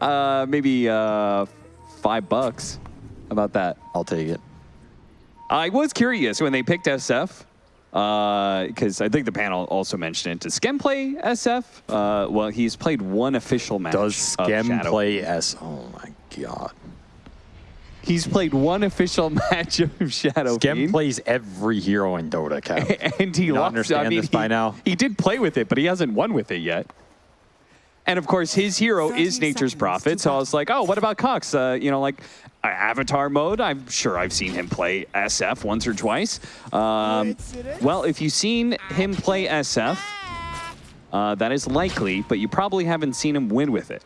Uh, maybe uh, five bucks. How about that? I'll take it. I was curious when they picked SF because uh, I think the panel also mentioned it. Does Skem play SF? Uh, well, he's played one official match. Does Skem play S? Oh my god. He's played one official match of Shadow Skem Fiend, plays every hero in Dota, Kev. and he You lost. understand I mean, this by now? He did play with it, but he hasn't won with it yet. And of course, his hero is Nature's Prophet. So I was like, oh, what about Cox? Uh, you know, like uh, Avatar mode. I'm sure I've seen him play SF once or twice. Um, well, if you've seen him play SF, uh, that is likely, but you probably haven't seen him win with it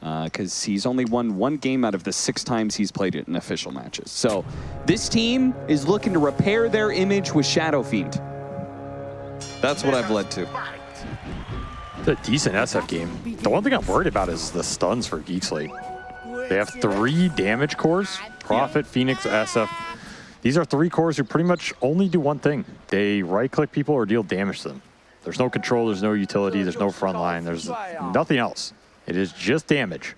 because he's only won one game out of the six times he's played it in official matches. So this team is looking to repair their image with Shadow Fiend. That's what I've led to. A decent SF game. The one thing I'm worried about is the stuns for Geek. They have three damage cores, Prophet, Phoenix, SF. These are three cores who pretty much only do one thing. They right-click people or deal damage to them. There's no control, there's no utility, there's no front line, there's nothing else. It is just damage.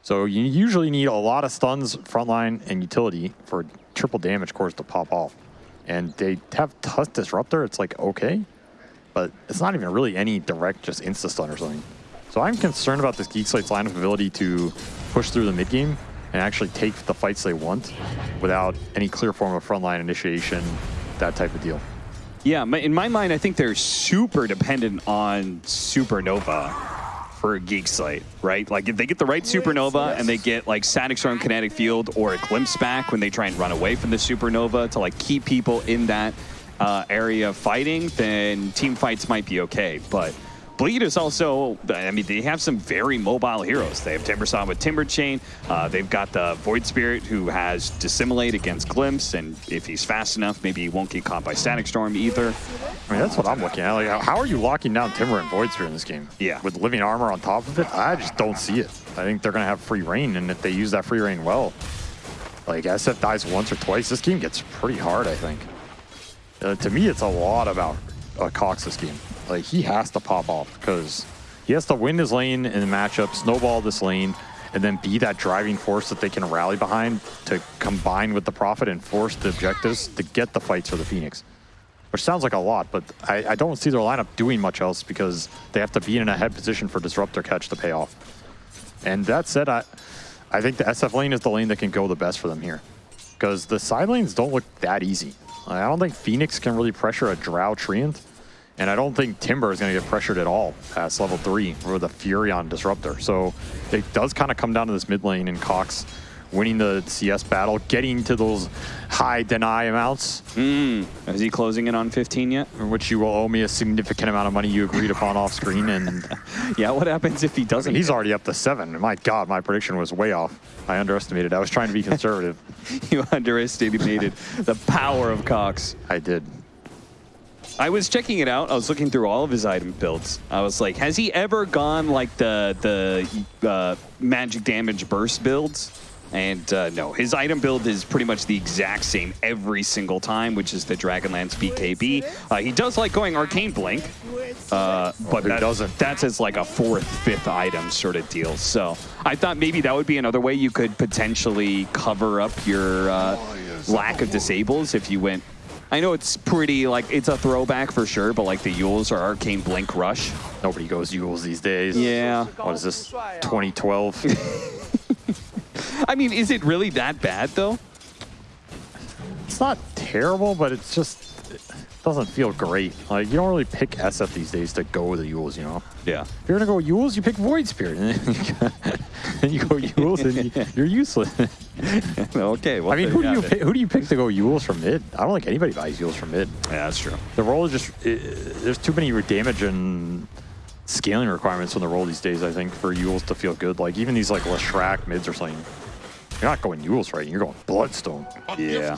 So you usually need a lot of stuns, frontline, and utility for triple damage cores to pop off. And they have Tusk Disruptor, it's like, okay, but it's not even really any direct just insta stun or something. So I'm concerned about this Geek Slate's line of ability to push through the mid game and actually take the fights they want without any clear form of frontline initiation, that type of deal. Yeah, in my mind, I think they're super dependent on Supernova for a Geek Slate, right? Like if they get the right Supernova and they get like Static Storm Kinetic Field or a Glimpse back when they try and run away from the Supernova to like keep people in that uh, area of fighting, then team fights might be okay. But Bleed is also, I mean, they have some very mobile heroes. They have Timbersaw with Timber Chain. Uh, they've got the Void Spirit who has Dissimulate against Glimpse, and if he's fast enough, maybe he won't get caught by Static Storm either. I mean, that's what I'm looking at. Like, how are you locking down Timber and Void Spirit in this game? Yeah. With living armor on top of it? I just don't see it. I think they're going to have free reign, and if they use that free reign well, like SF dies once or twice, this game gets pretty hard, I think. Uh, to me, it's a lot about uh, Cox this game. Like, he has to pop off because he has to win his lane in the matchup, snowball this lane, and then be that driving force that they can rally behind to combine with the Prophet and force the objectives to get the fights for the Phoenix which sounds like a lot, but I, I don't see their lineup doing much else because they have to be in a head position for Disruptor catch to pay off. And that said, I, I think the SF lane is the lane that can go the best for them here because the side lanes don't look that easy. I don't think Phoenix can really pressure a Drow Treant, and I don't think Timber is going to get pressured at all past level 3 with a Furion Disruptor. So it does kind of come down to this mid lane and Cox winning the CS battle, getting to those high deny amounts, Mm. Is he closing in on 15 yet? in which you will owe me a significant amount of money you agreed upon off screen. And Yeah, what happens if he doesn't? he's already up to seven. My God, my prediction was way off. I underestimated. I was trying to be conservative. you underestimated the power of Cox. I did. I was checking it out. I was looking through all of his item builds. I was like, has he ever gone like the the uh, magic damage burst builds? And uh, no, his item build is pretty much the exact same every single time, which is the Dragonlance BKB. Uh, he does like going Arcane Blink, uh, but that, doesn't? that's as like a fourth, fifth item sort of deal. So I thought maybe that would be another way you could potentially cover up your uh, lack of disables if you went. I know it's pretty like it's a throwback for sure, but like the Euls or Arcane Blink Rush. Nobody goes Euls these days. Yeah. What is this? 2012. I mean, is it really that bad though? it's not terrible, but it's just it doesn't feel great. Like you don't really pick SF these days to go with the Euls, you know. Yeah. If you're gonna go Euls, you pick Void Spirit, and you go Euls, and you- you're useless. okay. Well, I mean, who do you pick, who do you pick to go Euls from mid? I don't think anybody buys Euls from mid. Yeah, that's true. The role is just i there's too many damage and scaling requirements on the role these days. I think for Euls to feel good, like even these like Leshrac mids or something. You're not going Euls right. You're going Bloodstone. Yeah.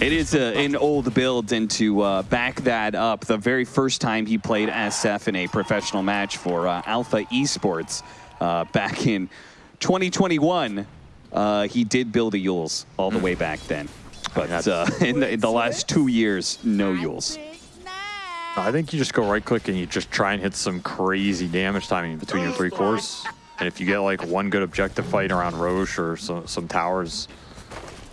It is a, an old build, and to uh, back that up, the very first time he played SF in a professional match for uh, Alpha Esports uh, back in 2021, uh, he did build a Euls all the way back then. But uh, in, the, in the last two years, no Yules. I think you just go right click and you just try and hit some crazy damage timing between your three cores. And if you get like one good objective fight around Rosh or some, some towers,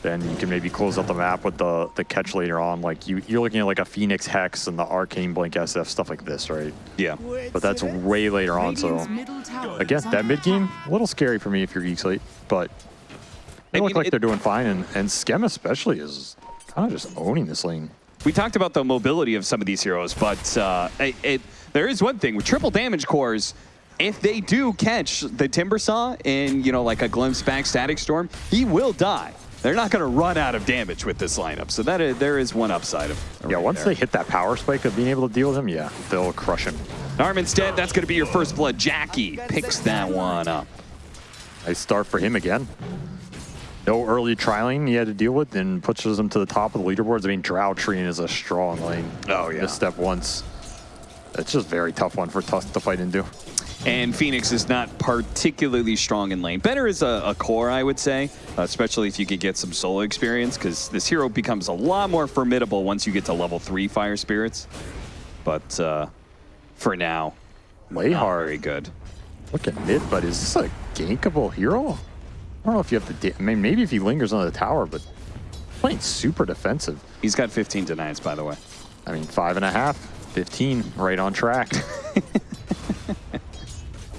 then you can maybe close out the map with the, the catch later on. Like you, you're looking at like a Phoenix Hex and the Arcane Blink SF, stuff like this, right? Yeah. But that's way later on, so again, that mid game, a little scary for me if you're Geek Slate, but they I look like they're doing fine, and, and Skem especially is kind of just owning this lane. We talked about the mobility of some of these heroes, but uh, it, it, there is one thing with triple damage cores. If they do catch the Timber Saw in, you know, like a glimpse back Static Storm, he will die. They're not going to run out of damage with this lineup, so that is, there is one upside of. Yeah, right once there. they hit that power spike of being able to deal with him, yeah, they'll crush him. Arminstead, that's going to be your first blood. Jackie picks that one up. Nice start for him again. No early trialing he had to deal with, and pushes him to the top of the leaderboards. I mean, Drow Treant is a strong lane. Oh, yeah. step once. It's just a very tough one for Tusk to fight into. And Phoenix is not particularly strong in lane. Better as a, a core, I would say, especially if you could get some solo experience, because this hero becomes a lot more formidable once you get to level three Fire Spirits. But uh, for now, not very good. Look at mid, but is this a gankable hero? I don't know if you have to. I mean, maybe if he lingers on the tower, but playing super defensive. He's got 15 denies, by the way. I mean, five and a half, 15, right on track.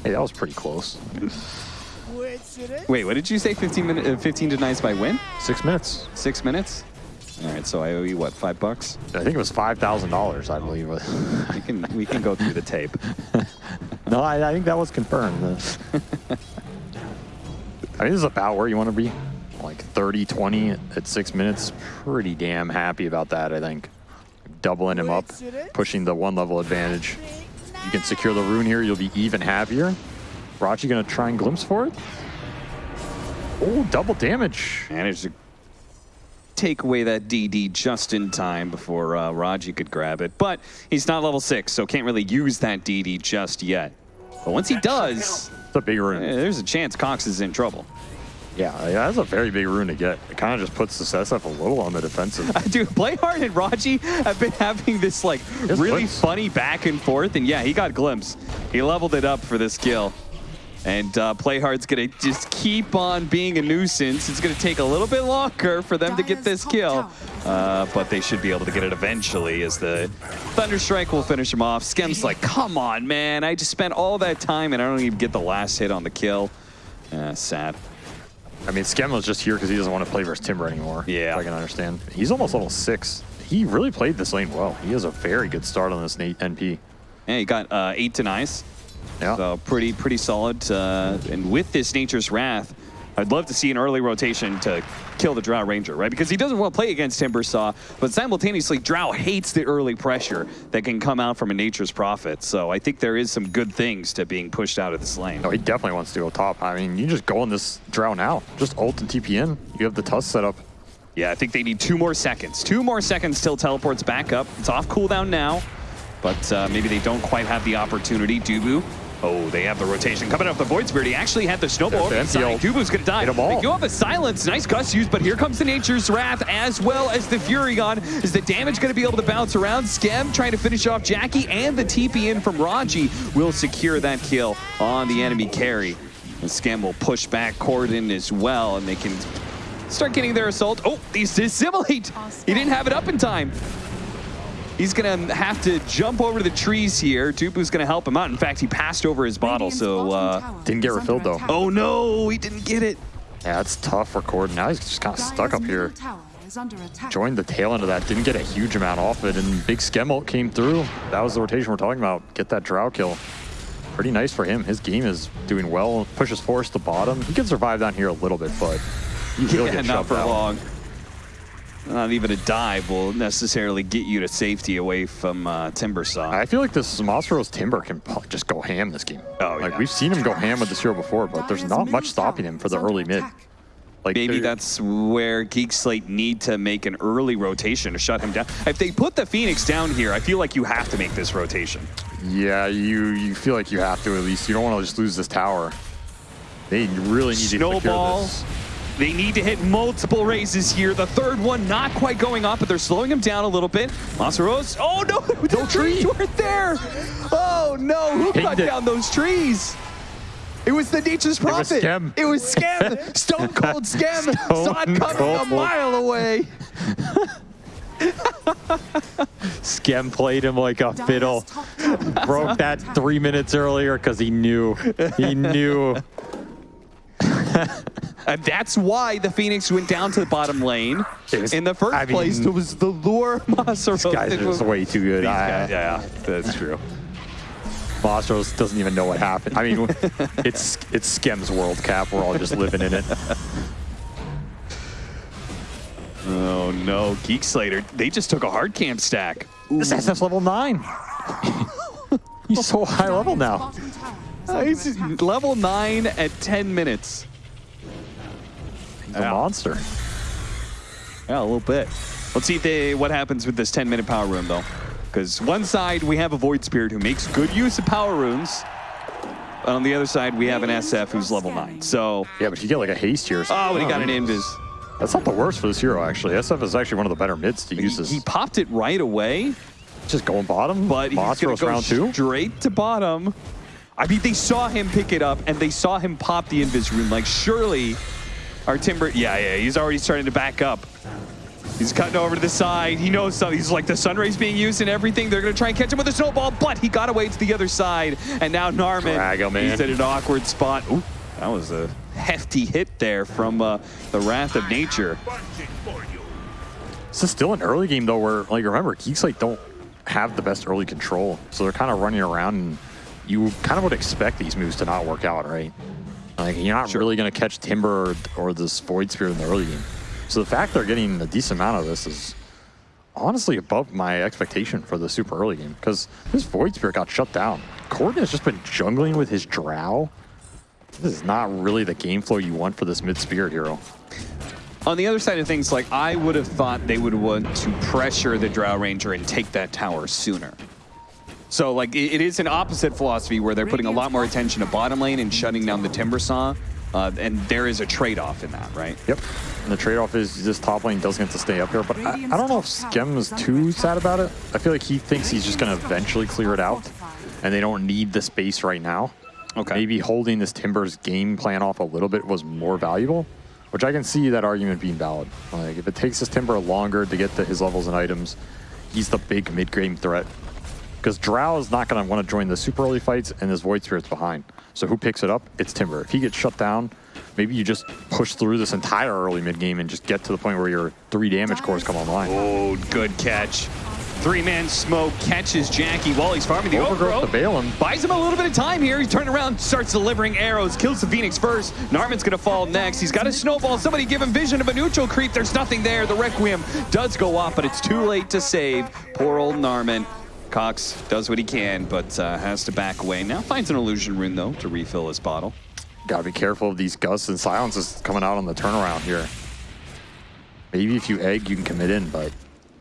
hey, that was pretty close. Wait, what did you say? 15 minute, uh, 15 denies by when? Six minutes. Six minutes? All right, so I owe you what? Five bucks? I think it was five thousand dollars. I believe. We can we can go through the tape. no, I, I think that was confirmed. I mean, this is about where you want to be. Like 30, 20 at six minutes. Pretty damn happy about that, I think. Doubling him up, pushing the one level advantage. You can secure the rune here, you'll be even happier. Raji gonna try and glimpse for it. Oh, double damage. Managed to take away that DD just in time before uh, Raji could grab it. But he's not level six, so can't really use that DD just yet. But once he does, It's a big eh, rune. there's a chance Cox is in trouble. Yeah, yeah, that's a very big rune to get. It kind of just puts the SF a little on the defensive. Dude, Playhard and Raji have been having this like really Glimpse. funny back and forth, and yeah, he got glimpse. He leveled it up for this kill. And uh, Playhard's gonna just keep on being a nuisance. It's gonna take a little bit longer for them to get this kill, uh, but they should be able to get it eventually. As the Thunderstrike will finish him off. Skem's like, "Come on, man! I just spent all that time and I don't even get the last hit on the kill." Uh, sad. I mean, Skem was just here because he doesn't want to play versus Timber anymore. Yeah. if I can understand. He's almost level six. He really played this lane well. He has a very good start on this NP. Yeah, he got uh, eight denies. Yeah. So pretty, pretty solid. Uh, and with this Nature's Wrath, I'd love to see an early rotation to kill the Drow Ranger, right? Because he doesn't want to play against Timbersaw, but simultaneously, Drow hates the early pressure that can come out from a Nature's Prophet. So I think there is some good things to being pushed out of this lane. No, he definitely wants to go top. I mean, you just go on this drow now. Just ult and TP in. You have the Tusk set up. Yeah, I think they need two more seconds. Two more seconds till teleports back up. It's off cooldown now, but uh, maybe they don't quite have the opportunity. Dubu. Oh, they have the rotation coming off The Void Spirit, he actually had the snowball over the There's the Dubu's gonna die. Hit 'em all. They do have a silence. Nice gust use, but here comes the Nature's Wrath as well as the Furion. Is the damage gonna be able to bounce around? Skem trying to finish off Jackie and the TP in from Raji will secure that kill on the enemy carry. And Skem will push back Corden as well, and they can start getting their assault. Oh, he's dissimulate. He didn't have it up in time. He's gonna have to jump over to the trees here. Dubu's gonna help him out. In fact, he passed over his bottle, so uh, Didn't get refilled, though. oh no, he didn't get it. Yeah, it's tough for Corden. Now he's just kind of stuck up here. Joined the tail end of that. Didn't get a huge amount off it. And big Skem ult came through. That was the rotation we're talking about. Get that drow kill. Pretty nice for him. His game is doing well. Pushes Forest to bottom. He can survive down here a little bit, but he will Yeah, get not shoved for out. long. Not even a dive will necessarily get you to safety away from uh, Timbersaw. I feel like this Masaro's Timber can just go ham this game. Oh, like yeah. we've seen him go ham with this hero before, but there's not much stopping him for the early mid. Like Maybe that's where Geek Slate need to make an early rotation to shut him down. If they put the Phoenix down here, I feel like you have to make this rotation. Yeah, you you feel like you have to at least. You don't want to just lose this tower. They really need to secure Snowball. this. They need to hit multiple razes here. The third one not quite going off, but they're slowing him down a little bit. Masaros. Oh no, the trees tree. weren't there. Oh no, who Pinged cut it. down those trees? It was the Nature's was Prophet. It was Skem. Stone Cold Skem. Saw it Stone coming a mile away. Skem played him like a fiddle. Broke that three minutes earlier because he knew. He knew. And that's why the Phoenix went down to the bottom lane. Was- In the first I mean- place, it was the lure Masaros. Guys are just way too good. I- guys, yeah, that's true. Mastros doesn't even know what happened. I mean, it's it's Skem's World Cap. We're all just living in it. Oh no, Geek Slater. They just took a hard camp stack. This SF's level nine. He's so high level now. Uh, he's level 9 at 10 minutes. A Yeah. monster. Yeah, a little bit. Let's see if they, what happens with this 10 minute power rune, though. Because one side, we have a Void Spirit who makes good use of power runes. And on the other side, we have an SF who's level 9. So, Yeah, but you get like a haste here. or oh, but he got an invis. That's not the worst for this hero, actually. SF is actually one of the better mids to use this. he popped it right away, just going bottom, but he's going to go round two. straight to bottom. I mean, they saw him pick it up, and they saw him pop the invis rune. Like, surely our Timber... Yeah, yeah, he's already starting to back up. He's cutting over to the side. He knows something. He's like, the Sunray's being used and everything. They're going to try and catch him with a snowball, but he got away to the other side. And now Narman, Drag him in. he's at an awkward spot. Ooh, that was a hefty hit there from uh, the Wrath of Nature. This is still an early game though, where like remember, Geeks like don't have the best early control, so they're kind of running around, and you kind of would expect these moves to not work out, right? Like you're not Sure. really gonna catch Timber or, or this Void Spirit in the early game. So the fact they're getting a decent amount of this is honestly above my expectation for the super early game because this Void Spirit got shut down. Corden has just been jungling with his Drow. This is not really the game flow you want for this mid Spirit hero. On the other side of things, like I would have thought they would want to pressure the Drow Ranger and take that tower sooner. So like it, it is an opposite philosophy where they're putting a lot more attention to bottom lane and shutting down the Timber Saw, uh, and there is a trade-off in that, right? Yep. And the trade-off is this top lane doesn't get to stay up here, but I, I don't know if Skem is too sad about it. I feel like he thinks he's just going to eventually clear it out, and they don't need the space right now. Okay. Maybe holding this Timbers game plan off a little bit was more valuable, which I can see that argument being valid. Like, if it takes this Timber longer to get to his levels and items, he's the big mid-game threat. Because Drow is not going to want to join the super early fights, and his Void Spirit's behind. So who picks it up? It's Timber. If he gets shut down, maybe you just push through this entire early mid game and just get to the point where your three damage cores come online. Oh, good catch. Three-man smoke catches Jackie while he's farming the Overgrowth overgrowth. to Balaam. Buys him a little bit of time here. He turns around, starts delivering arrows, kills the Phoenix first. Narman's gonna fall next. He's got a snowball. Somebody give him vision of a neutral creep. There's nothing there. The Requiem does go off, but it's too late to save. Poor old Narman. Cox does what he can, but uh, has to back away. Now finds an illusion rune, though, to refill his bottle. Gotta be careful of these gusts and silences coming out on the turnaround here. Maybe if you egg, you can commit in, but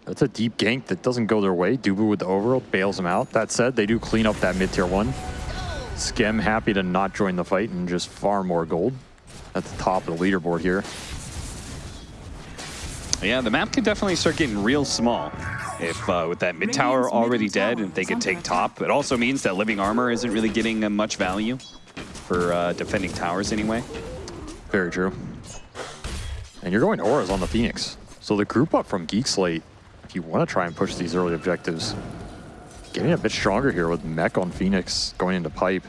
that's a deep gank that doesn't go their way. Dubu with the overworld bails him out. That said, they do clean up that mid tier one. Skem happy to not join the fight and just far more gold at the top of the leaderboard here. Yeah, the map could definitely start getting real small. If uh, with that mid tower Radiant's already middle dead tower and they is could take top, it also means that living armor isn't really getting uh, much value for uh, defending towers anyway. Very true. And you're going auras on the Phoenix. So the group up from Geek Slate, if you want to try and push these early objectives, getting a bit stronger here with Mech on Phoenix going into pipe.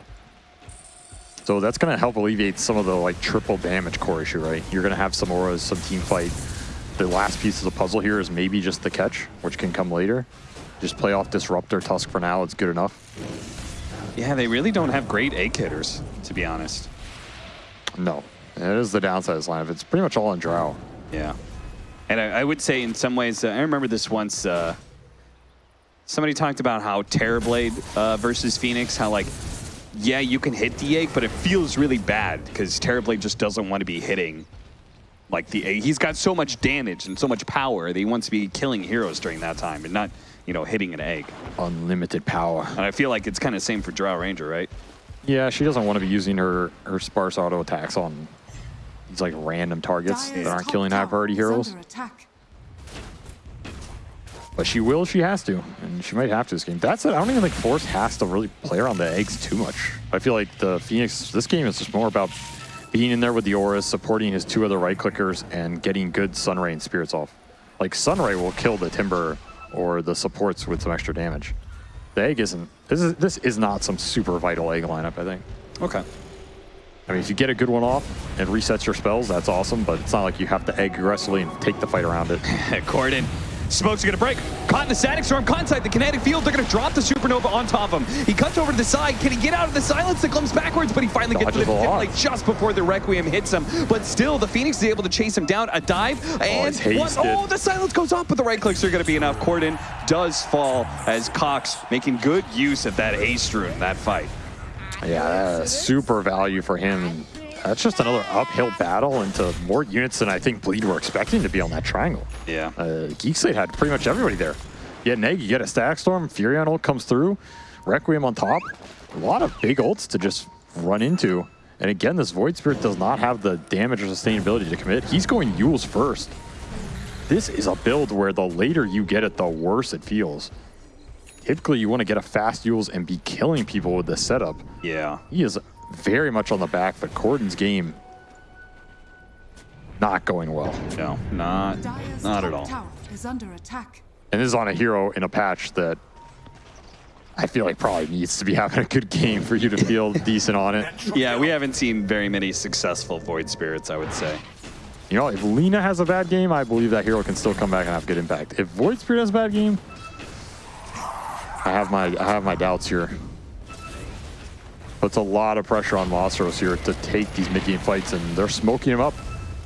So that's going to help alleviate some of the like triple damage core issue, right? You're going to have some auras, some team fight. The last piece of the puzzle here is maybe just the catch, which can come later. Just play off Disruptor Tusk for now. It's good enough. Yeah, they really don't have great egg hitters, to be honest. No, it is the downside of this lineup. It's pretty much all on Drow. Yeah. And I, I would say in some ways, uh, I remember this once, uh, somebody talked about how Terrorblade uh, versus Phoenix, how like, yeah, you can hit the egg, but it feels really bad because Terrorblade just doesn't want to be hitting like the. He's got so much damage and so much power that he wants to be killing heroes during that time and not, you know, hitting an egg. Unlimited power. And I feel like it's kind of same for Drow Ranger, right? Yeah, she doesn't want to be using her, her sparse auto attacks on these like random targets that aren't killing high priority heroes. attack. But she will, she has to, and she might have to this game. That's it. I don't even think Force has to really play around the eggs too much. I feel like the Phoenix, this game is just more about being in there with the auras, supporting his two other right clickers, and getting good Sunray and Spirits off. Like Sunray will kill the Timber or the supports with some extra damage. The egg isn't. This is this is not some super vital egg lineup. I think. Okay. I mean, if you get a good one off and resets your spells, that's awesome. But it's not like you have to egg aggressively and take the fight around it. Corden Smoke's gonna break. Caught in the static storm, caught inside the kinetic field. They're gonna drop the supernova on top of him. He cuts over to the side. Can he get out of the silence that comes backwards? But he finally gets to the like just before the Requiem hits him. But still, the Phoenix is able to chase him down. A dive oh, and oh, one. Oh, the silence goes off, but the right clicks are gonna be enough. Corden does fall as Cox making good use of that haste rune in that fight. Yeah, super value for him. That's just another uphill battle into more units than I think Bleed were expecting to be on that triangle. Yeah. Uh, Geek Slate had pretty much everybody there. You get Neg, you get a Static Storm, Furion ult comes through, Requiem on top. A lot of big ults to just run into. And again, this Void Spirit does not have the damage or sustainability to commit. He's going Euls first. This is a build where the later you get it, the worse it feels. Typically, you want to get a fast Euls and be killing people with this setup. Yeah. He is very much on the back, but Corden's game not going well. No, not, not at all. Is under attack. And this is on a hero in a patch that I feel like probably needs to be having a good game for you to feel decent on it. Yeah, we haven't seen very many successful Void Spirits, I would say. You know, if Lina has a bad game, I believe that hero can still come back and have good impact. If Void Spirit has a bad game, I have my I have my doubts here. Puts a lot of pressure on Monstros here to take these mid-game fights, and they're smoking him up.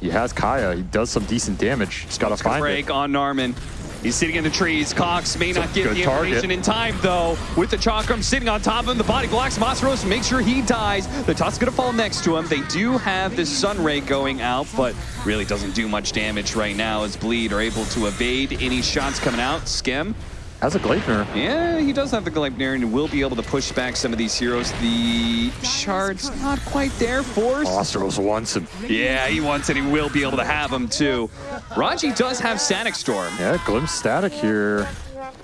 He has Kaya. He does some decent damage. He's got to find break it. on Narman. He's sitting in the trees. Cox may not get the information target. in time, though. With the Chakram sitting on top of him, the body blocks Monstros, make sure he dies. The Tusk's going to fall next to him. They do have this Sun Ray going out, but really doesn't do much damage right now as Bleed are able to evade any shots coming out. Skem as a Gleipnir. Yeah, he does have the Gleipnir and will be able to push back some of these heroes. The shard's not quite there. Force. Monstros wants him. Yeah, he wants it. And he will be able to have him too. Raji does have Static Storm. Yeah, glimpse static here.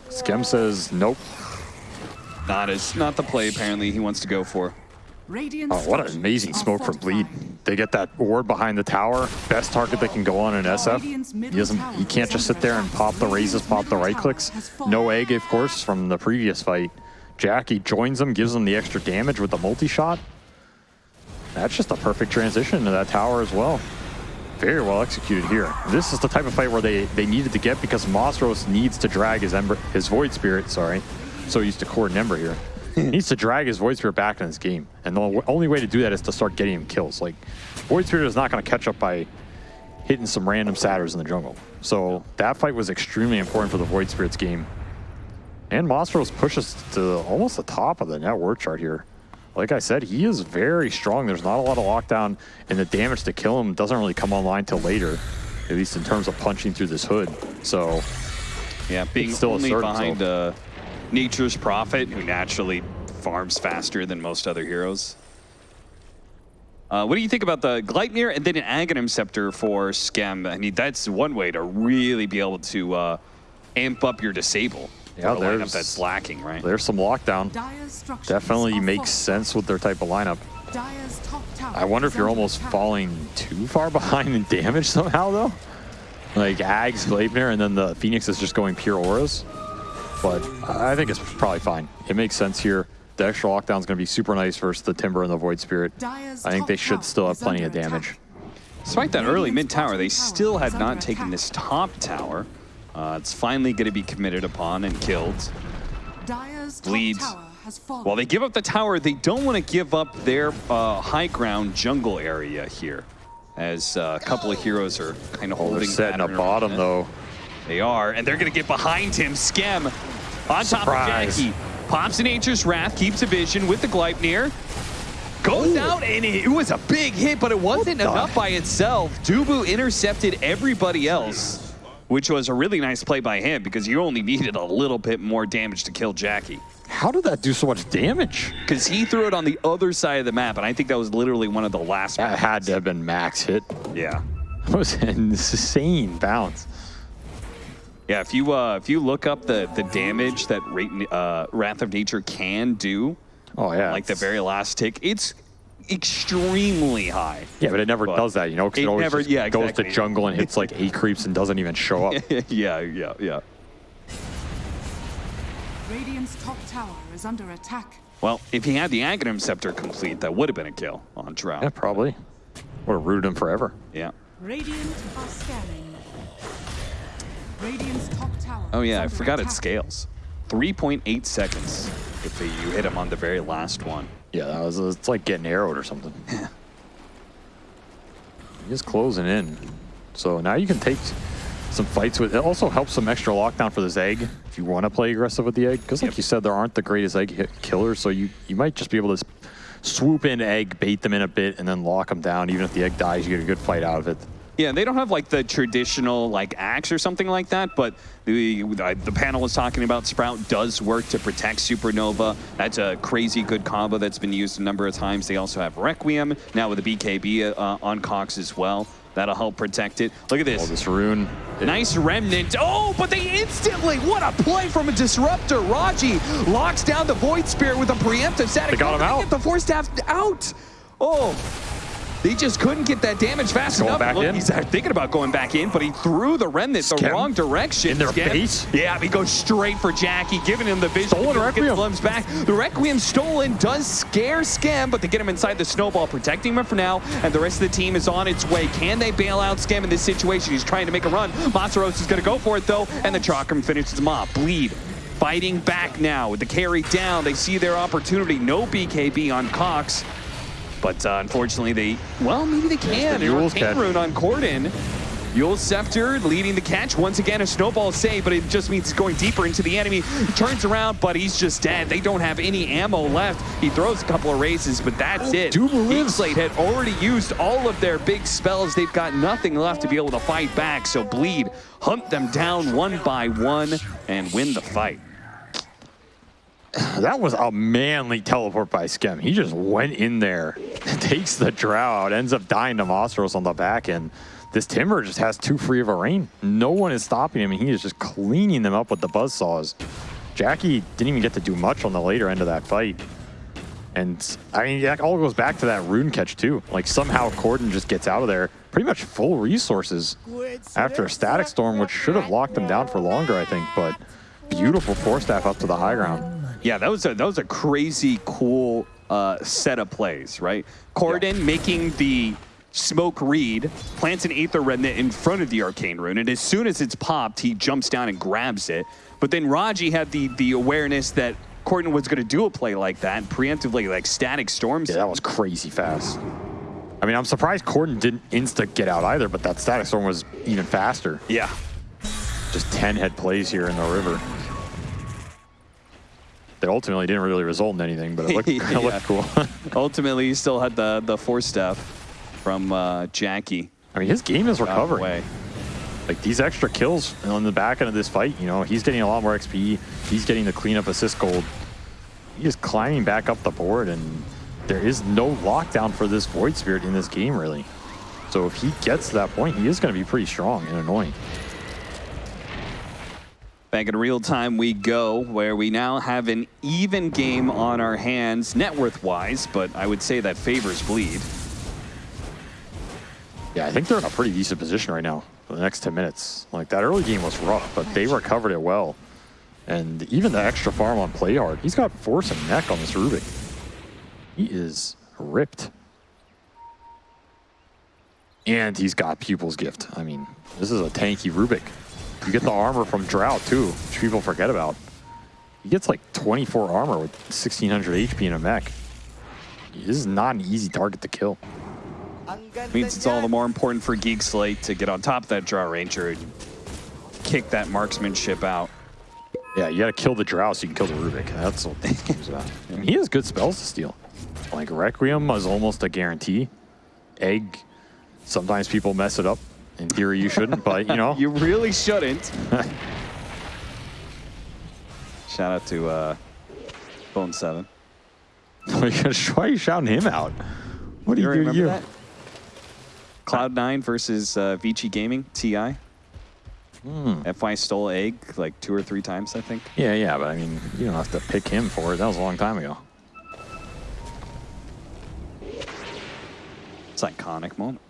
Skem says nope. Not as not the play apparently he wants to go for. Oh, what an amazing smoke from Bleed. They get that ward behind the tower. Best target they can go on in SF. He doesn't. He can't just sit there and pop the razes, pop the right clicks. No egg, of course, from the previous fight. Jackie joins him, gives him the extra damage with the multi-shot. That's just a perfect transition to that tower as well. Very well executed here. This is the type of fight where they, they needed to get because Mosros needs to drag his Ember, his Void Spirit, sorry. So used to core Ember here. he needs to drag his Void Spirit back in his game. And the only way to do that is to start getting him kills. Like, Void Spirit is not going to catch up by hitting some random satyrs in the jungle. So that fight was extremely important for the Void Spirit's game. And Monstros pushes to almost the top of the net worth chart here. Like I said, he is very strong. There's not a lot of lockdown, and the damage to kill him doesn't really come online till later, at least in terms of punching through this hood. So, yeah, being still only behind uh, Nature's Prophet, who naturally farms faster than most other heroes. Uh, what do you think about the Gleipnir and then an Aghanim Scepter for Skem? I mean, that's one way to really be able to uh, amp up your disable. Yeah, there's that's lacking, right? There's some lockdown. Definitely makes sense with their type of lineup. I wonder if you're almost falling too far behind in damage somehow, though. Like Ags, Gleipnir, and then the Phoenix is just going pure auras. But I think it's probably fine. It makes sense here. The extra lockdown is going to be super nice versus the Timber and the Void Spirit. I think they should still have plenty of damage. Despite that early mid tower, they still had not taken this top tower. Uh, it's finally going to be committed upon and killed. Bleeds. While they give up the tower, they don't want to give up their uh, high ground jungle area here. As uh, a couple of heroes are kind of oh, holding They're setting a bottom, though. They are, and they're going to get behind him. Skem on top Surprise. of Jackie. Pops in Nature's Wrath, keeps a vision with the Gleipnir. Goes Ooh. out, and it, was a big hit, but it wasn't enough by itself. Dubu intercepted everybody else, which was a really nice play by him because you only needed a little bit more damage to kill Jackie. How did that do so much damage? Because he threw it on the other side of the map, and I think that was literally one of the last That had to have been max hit. Yeah. That was an insane bounce. Yeah, if you uh, if you look up the the damage that Ra- uh, Wrath of Nature can do, Oh yeah, like the very last tick, it's extremely high. yeah, but it never but does that, you know, because it it, always never- just yeah, goes exactly. to jungle and hits like eight creeps and doesn't even show up. yeah, yeah, yeah. Radiant's top tower is under attack. Well, if he had the Aghanim Scepter complete, that would have been a kill on Drow. yeah, probably. Would have rooted him forever. Yeah. Radiant are scanning. Radiant's top tower. Oh yeah, I forgot it scales. 3.8 seconds if you hit him on the very last one. Yeah, that was it's like getting arrowed or something. He's closing in. So now you can take some fights with it also helps some extra lockdown for this egg if you want to play aggressive with the egg. Because like Yep. you said, there aren't the greatest egg hit killers, so you, you might just be able to swoop in egg, bait them in a bit, and then lock them down. Even if the egg dies, you get a good fight out of it. Yeah, they don't have like the traditional like axe or something like that, but the the panel was talking about Sprout does work to protect Supernova. That's a crazy good combo that's been used a number of times. They also have Requiem now with the BKB uh, on Cox as well. That'll help protect it. Look at this. Oh, this. rune. Nice remnant. Oh, but they instantly, what a play from a disruptor. Raji locks down the Void Spirit with a preemptive static. They got him They out. Get the Force Staff out. Oh, they just couldn't get that damage fast Going enough. back Look, in? He's thinking about going back in, but he threw the remnant the wrong direction. In their Skem- face? Yeah, he goes straight for Jackie, giving him the vision. Stolen Requiem. Back. The Requiem stolen does scare Skem, but they get him inside the snowball, protecting him for now, and the rest of the team is on its way. Can they bail out Skem in this situation? He's trying to make a run. Masaros is going to go for it, though, and the Chakram finishes him off. Bleed. Fighting back now with the carry down. They see their opportunity. No BKB on Cox. But uh, unfortunately, they, well, maybe they can. the Eul's Arcane catch. Rune on Corden. Eul Scepter leading the catch. Once again, a snowball save, but it just means he's going deeper into the enemy. Turns around, but he's just dead. They don't have any ammo left. He throws a couple of razes, but that's it. Dubu lives. Geekslate had already used all of their big spells. They've got nothing left to be able to fight back. So Bleed, hunt them down one by one and win the fight. That was a manly teleport by Skem. He just went in there, takes the drow out, ends up dying to Monstros on the back end. This Timber just has too free of a reign. No one is stopping him, and he is just cleaning them up with the buzzsaws. Jackie didn't even get to do much on the later end of that fight. And, I mean, that all goes back to that rune catch, too. Like, somehow Corden just gets out of there pretty much full resources after a Static Storm, which should have locked him down for longer, I think. But beautiful Force Staff up to the high ground. Yeah, that was a that was a crazy cool uh, set of plays, right? Corden making the smoke read, plants an Aether Remnant in front of the Arcane Rune, and as soon as it's popped, he jumps down and grabs it. But then Raji had the the awareness that Corden was going to do a play like that, preemptively like static storms. Yeah, that was crazy fast. I mean, I'm surprised Corden didn't insta get out either, but that Static Storm was even faster. yeah. Just 10 head plays here in the river. That ultimately didn't really result in anything, but it looked, it looked cool. Ultimately, he still had the the Force Staff from uh, Jackie. I mean, his game is out of the recovering. way. Like these extra kills on the back end of this fight, you know, he's getting a lot more XP. He's getting the cleanup assist gold. He is climbing back up the board, and there is no lockdown for this Void Spirit in this game, really. So if he gets to that point, he is going to be pretty strong and annoying. Back in real time we go, where we now have an even game on our hands, net worth wise, but I would say that favors bleed. Yeah, I think they're in a pretty decent position right now for the next 10 minutes. Like, that early game was rough, but they recovered it well. And even the extra farm on play hard, he's got force and neck on this Rubik. He is ripped. And he's got Pupil's Gift. I mean, this is a tanky Rubik. You get the armor from Drought, too, which people forget about. He gets like 24 armor with 1600 HP in a mech. This is not an easy target to kill. Means it's all the more important for Geek Slate to get on top of that Drow Ranger and kick that marksmanship out. Yeah, you gotta kill the Drow so you can kill the Rubik. That's what this game's about. I mean, he has good spells to steal. Like Requiem is almost a guarantee. Egg, sometimes people mess it up. In theory, you shouldn't, but you know. You really shouldn't. Shout out to uh, Bone Seven. why are you shouting him out? What do you, to remember you? that? Cloud9 versus uh, Vici Gaming, TI. FY stole egg like two or three times, I think. Yeah, yeah, but I mean, you don't have to pick him for it. That was a long time ago. It's iconic moment.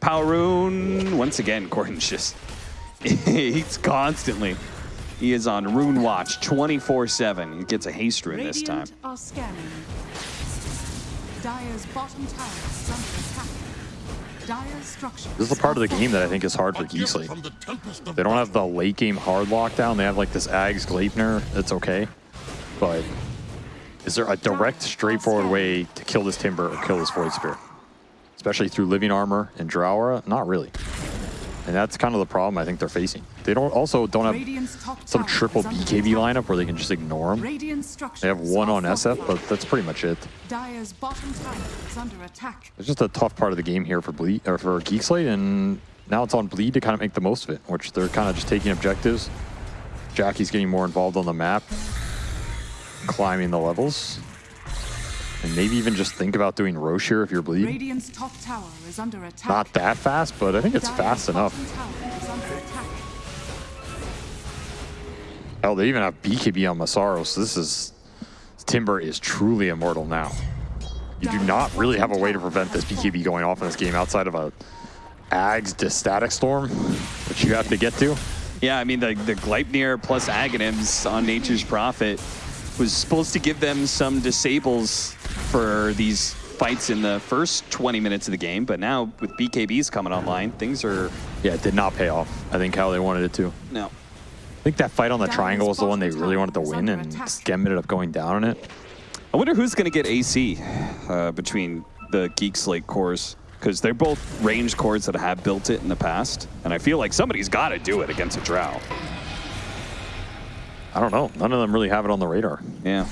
Power Once again, Corden's just, he's constantly, he is on Rune Watch 24-7. He gets a haste rune this time. Are scanning. Dire's bottom tower is under attack. Dire's structures. This is the part of the game that I think is hard for Geek Slate. They don't have the late game hard lockdown. They have like this Ags Gleipnir. That's okay. But is there a direct, straightforward way to kill this Timber or kill this Void Spirit? Especially through Living Armor and Drow Not really. And that's kind of the problem I think they're facing. They don't also don't have some triple BKB lineup where they can just ignore them. They have one on SF, but that's pretty much it. Dire's bottom tower is under attack. It's just a tough part of the game here for Bleed or for Geek Slate, and now it's on Bleed to kind of make the most of it, which they're kind of just taking objectives. Jackie's getting more involved on the map, climbing the levels, and maybe even just think about doing Rosh here if you're bleeding. Radiant's top tower is under attack. Not that fast, but I think it's Dire's fast enough. bottom tower is under attack. Hell, they even have BKB on Massaro, so this is Timber is truly immortal now. You do not really have a way to prevent this BKB going off in this game outside of a Ags to Static Storm, which you have to get to. Yeah, I mean, the, the Gleipnir plus Aghanims on Nature's Prophet was supposed to give them some disables for these fights in the first 20 minutes of the game, but now with BKBs coming online, things are, Yeah, it did not pay off. I think how they wanted it to. no. I think that fight on the Dire's triangle was the one they really wanted to win, and attack. Skem ended up going down on it. I wonder who's going to get AC uh, between the Geek Slate cores, because they're both range cores that have built it in the past, and I feel like somebody's got to do it against a Drow. I don't know. None of them really have it on the radar. Yeah.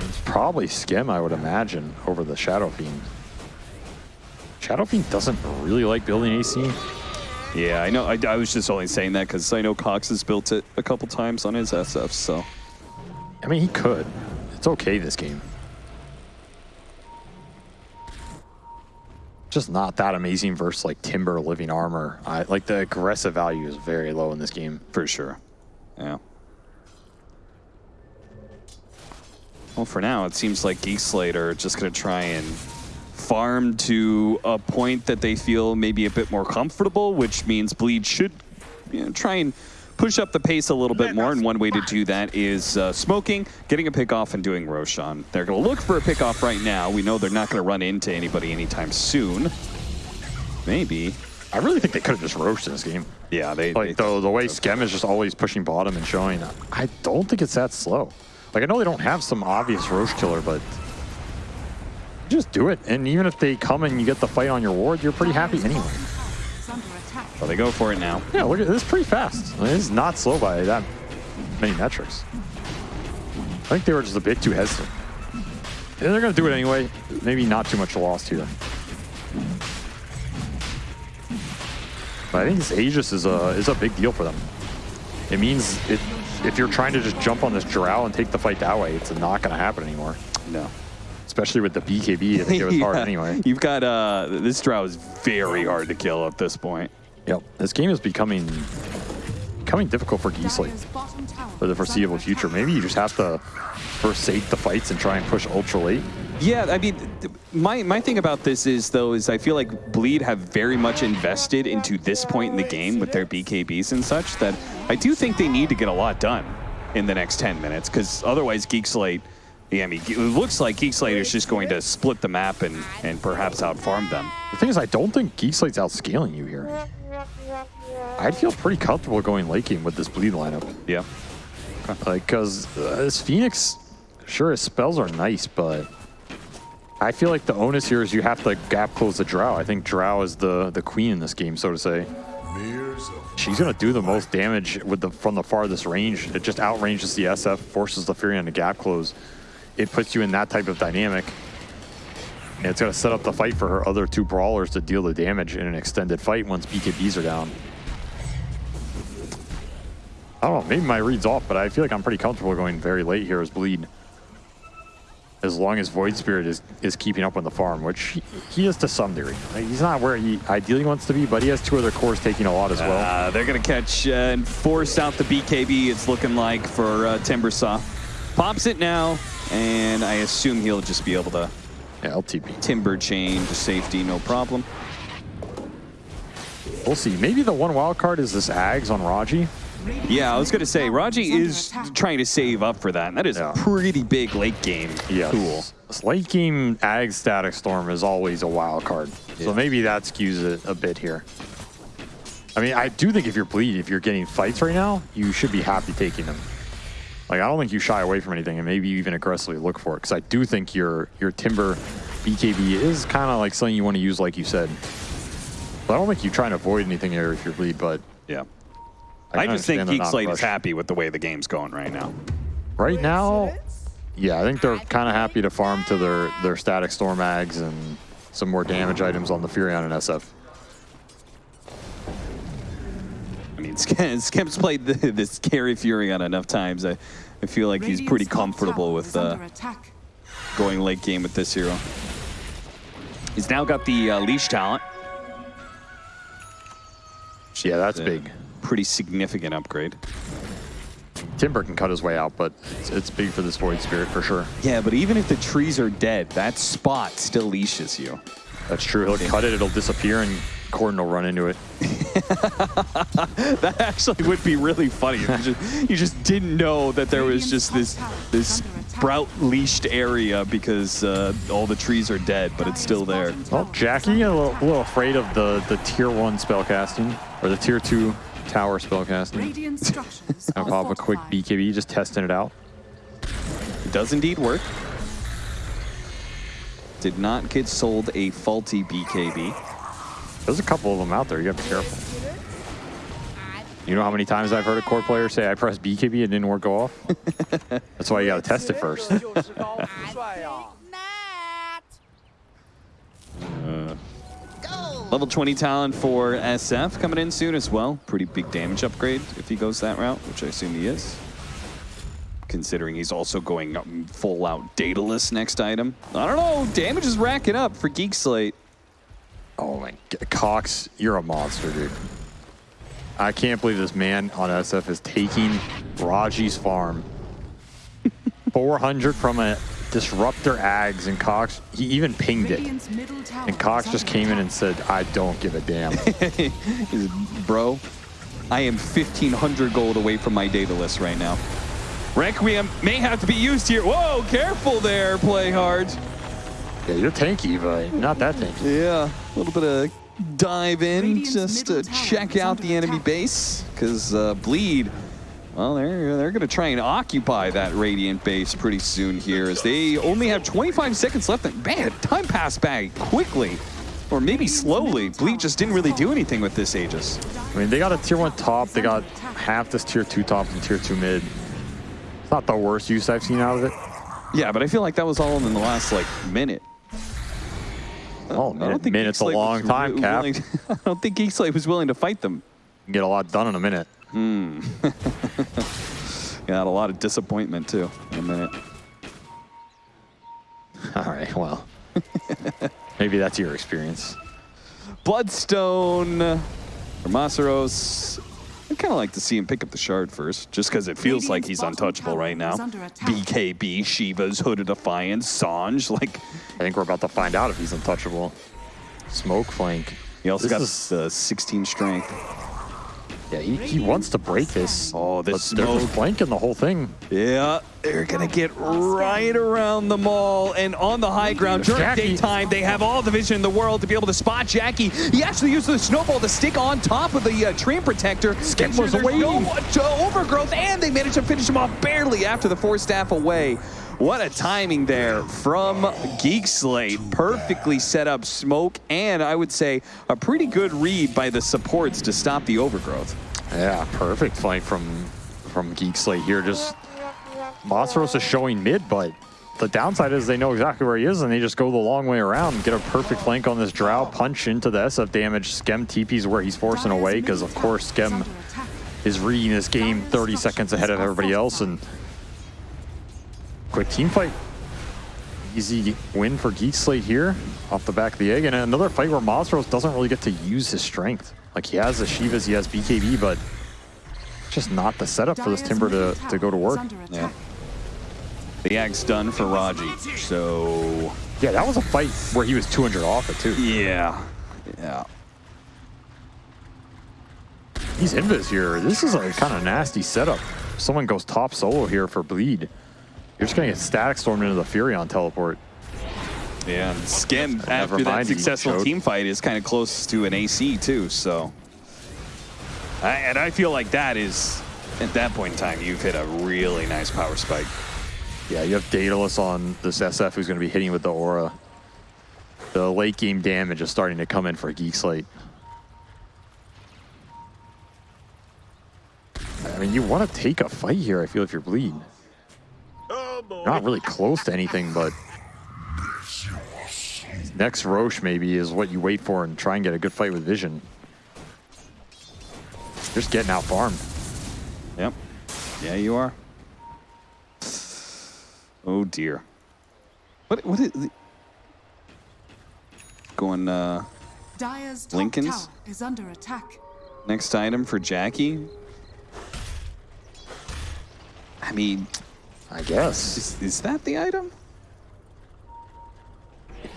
It's probably Skem, I would imagine, over the Shadow Fiend. Shadow Fiend doesn't really like building AC. Yeah, I know. I, I was just only saying that because I know Cox has built it a couple times on his SF, so. I mean, he could. It's okay this game. Just not that amazing versus like Timber Living Armor. I like the aggressive value is very low in this game. For sure. Yeah. Well, for now, it seems like Geek Slate are just going to try and farm to a point that they feel maybe a bit more comfortable, which means Bleed should you know, try and push up the pace a little bit more. And one way to do that is uh, smoking, getting a pick off, and doing Roshan. They're going to look for a pick off right now. We know they're not going to run into anybody anytime soon. Maybe. I really think they could have just roached in this game. Yeah, they. Like they the, the way Skem is just always pushing bottom and showing, I don't think it's that slow. Like I know they don't have some obvious Rosh killer, but just do it. And even if they come and you get the fight on your ward, you're pretty happy anyway. So they go for it now. Yeah, look at this. Pretty fast. I mean, it's not slow by that many metrics. I think they were just a bit too hesitant. And they're gonna do it anyway. Maybe not too much lost here. But I think this Aegis is a is a big deal for them. It means it, if you're trying to just jump on this Drow and take the fight that way, it's not gonna happen anymore. No. Especially with the BKB, I think it was hard anyway. You've got uh this drow is very hard to kill at this point. Yep. This game is becoming becoming difficult for Geek Slate. For the foreseeable future. Maybe you just have to forsake the fights and try and push ultra late. Yeah, I mean, my my thing about this is though is I feel like Bleed have very much invested into this point in the game with their BKBs and such that I do think they need to get a lot done in the next 10 minutes because otherwise Geek Slate, yeah, I mean, it looks like Geek Slate is just going to split the map and and perhaps outfarm them. The thing is, I don't think Geek Slate's outscaling you here. I'd feel pretty comfortable going late game with this bleed lineup. Yeah. Like, because uh, this Phoenix, sure, his spells are nice, but I feel like the onus here is you have to gap close the Drow. I think Drow is the, the queen in this game, so to say. She's going to do the most damage with the from the farthest range. It just outranges the SF, forces the Furion to gap close. It puts you in that type of dynamic. And it's going to set up the fight for her other two brawlers to deal the damage in an extended fight once BKBs are down. I don't know, maybe my read's off, but I feel like I'm pretty comfortable going very late here as bleed. as long as Void Spirit is, is keeping up on the farm, which he, is to some degree. He's not where he ideally wants to be, but he has two other cores taking a lot as well. Uh, they're going to catch uh, and force out the BKB, it's looking like, for uh, Timbersaw. Pops it now, and I assume he'll just be able to yeah, LTP. timber chain to safety, no problem. We'll see. Maybe the one wild card is this Ags on Raji. Yeah, I was going to say, Raji is trying to save up for that, and that is Yeah. a pretty big late game Yes. tool. This late game Ag Static Storm is always a wild card. Yeah. So maybe that skews it a bit here. I mean, I do think if you're bleed, if you're getting fights right now, you should be happy taking them. Like, I don't think you shy away from anything, and maybe you even aggressively look for it, because I do think your your Timber BKB is kind of like something you want to use, like you said. But I don't think you try and avoid anything here if you're bleed, but Yeah. I, I, just think understand the Geek Slate is happy with the way the game's going right now. Right now, yeah, I think they're kind of happy to farm to their, their static storm mags and some more damage items on the Furion and SF. I mean, Sk- Skem's played the, this Carry Furion enough times. I, I feel like he's pretty comfortable with uh, going late game with this hero. He's now got the uh, leash talent. Yeah, that's big. Pretty significant upgrade. Timber can cut his way out, but it's, it's big for this Void Spirit for sure. Yeah, but even if the trees are dead, that spot still leashes you. That's true. He'll cut it, it'll disappear, and Corden will run into it. That actually would be really funny. You just, you just didn't know that there was just this this sprout leashed area because uh, all the trees are dead, but it's still there. Well, Jackie, a little, a little afraid of the, the tier 1 spellcasting, or the tier 2 tower spellcasting. Radiant I'll are pop a quick. BKB, just testing it out. It does indeed work. Did not get sold a faulty BKB. There's a couple of them out there. You gotta be careful. You know how many times I've heard a core player say, I pressed BKB, and didn't work go off? That's why you gotta test it first. Uh, Level 20 talent for SF coming in soon as well. Pretty big damage upgrade if he goes that route, which I assume he is. Considering he's also going full out Daedalus next item. I don't know, damage is racking up for Geek Slate. Oh my g- Cox, you're a monster, dude. I can't believe this man on SF is taking Raji's farm. 400 from a disruptor Ags, and Cox, he even pinged it. Radiant's middle tower And Cox just came in and said, I don't give a damn. He's, Bro, I am 1,500 gold away from my Daedalus right now. Requiem may have to be used here. Whoa, careful there, play hard. Yeah, you're tanky, but not that tanky. Yeah, a little bit of dive in Radiant's just to check out the enemy attack. base because uh, bleed. Well, they're they're gonna try and occupy that radiant base pretty soon here, as they only have 25 seconds left. And man, time passed by quickly, or maybe slowly. Bleed just didn't really do anything with this Aegis. I mean, they got a tier 1 top, they got half this tier 2 top and tier 2 mid. It's not the worst use I've seen out of it. Yeah, but I feel like that was all in the last like minute. Oh, I don't think minute's a long time, Cap. willing- I don't think Geek Slate was willing to fight them. You can get a lot done in a minute. Hmm. Got a lot of disappointment too in a minute. All right, well. Maybe that's your experience. Bloodstone for Masaros. I'd kind of like to see him pick up the shard first, just because it feels like he's untouchable right now. is under attack. BKB, Shiva's Hood of Defiance, Sanj. Like, I think we're about to find out if he's untouchable. Smoke flank. he also This got is- the 16 strength. Yeah, he, he wants to break this. Oh, this but they're flanking the whole thing. Yeah, they're gonna get right around the mall and on the high ground during Jackie. daytime. They have all the vision in the world to be able to spot Jackie. He actually used the snowball to stick on top of the uh, Treant Protector. Skip sure was away. No uh, overgrowth, and they managed to finish him off barely after the Force Staff away. What a timing there from Geek Slate. Perfectly set up smoke, and I would say a pretty good read by the supports to stop the overgrowth. Yeah, perfect flank from from Geek Slate here. Just Monstros is showing mid, but the downside is they know exactly where he is and they just go the long way around, get a perfect flank on this Drow, punch into the SF damage. Skem TP's where he's forcing away because of course Skem is reading this game 30 seconds ahead of everybody else and quick team fight. Easy win for Geek Slate here off the back of the egg. And another fight where Mazros doesn't really get to use his strength. Like he has the Shivas, he has BKB, but just not the setup for this Timber to, to go to work. Yeah. The ag's done for Raji. So, Yeah, that was a fight where he was 200 off it too. yeah. Yeah. He's invis here. This is a kind of nasty setup. Someone goes top solo here for bleed. You're just gonna get static stormed into the Furion teleport. Yeah, and Skem, after that mind, successful team fight, is kind of close to an AC too, so. I, and I feel like that is, at that point in time, you've hit a really nice power spike. Yeah, you have Daedalus on this SF who's gonna be hitting with the aura. The late game damage is starting to come in for Geek Slate. I mean, you want to take a fight here, I feel, if you're bleed. Oh, you're not really close to anything, but next Rosh maybe is what you wait for and try and get a good fight with Vision. Just getting out farmed. Yep. Yeah, you are. Oh dear. What? What is the- going? Uh, Dire's top Linken's? tower is under attack. next item for Jackie. I mean, I guess. is, is that the item?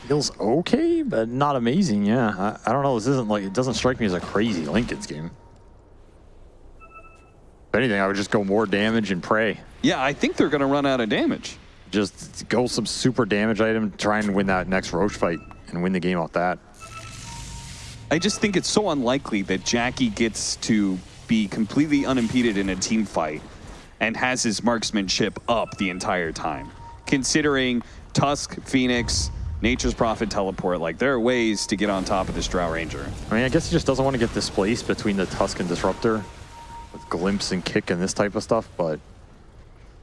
Feels okay, but not amazing. Yeah, I, I don't know. This isn't like it doesn't strike me as a crazy Linken's game. If anything, I would just go more damage and pray. Yeah, I think they're going to run out of damage. Just go some super damage item, try and win that next Rosh fight and win the game off that. I just think it's so unlikely that Jackie gets to be completely unimpeded in a team fight and has his marksmanship up the entire time. Considering Tusk, Phoenix, Nature's Prophet teleport, like there are ways to get on top of this Drow Ranger. I mean, I guess he just doesn't want to get displaced between the Tusk and Disruptor with glimpse and kick and this type of stuff, but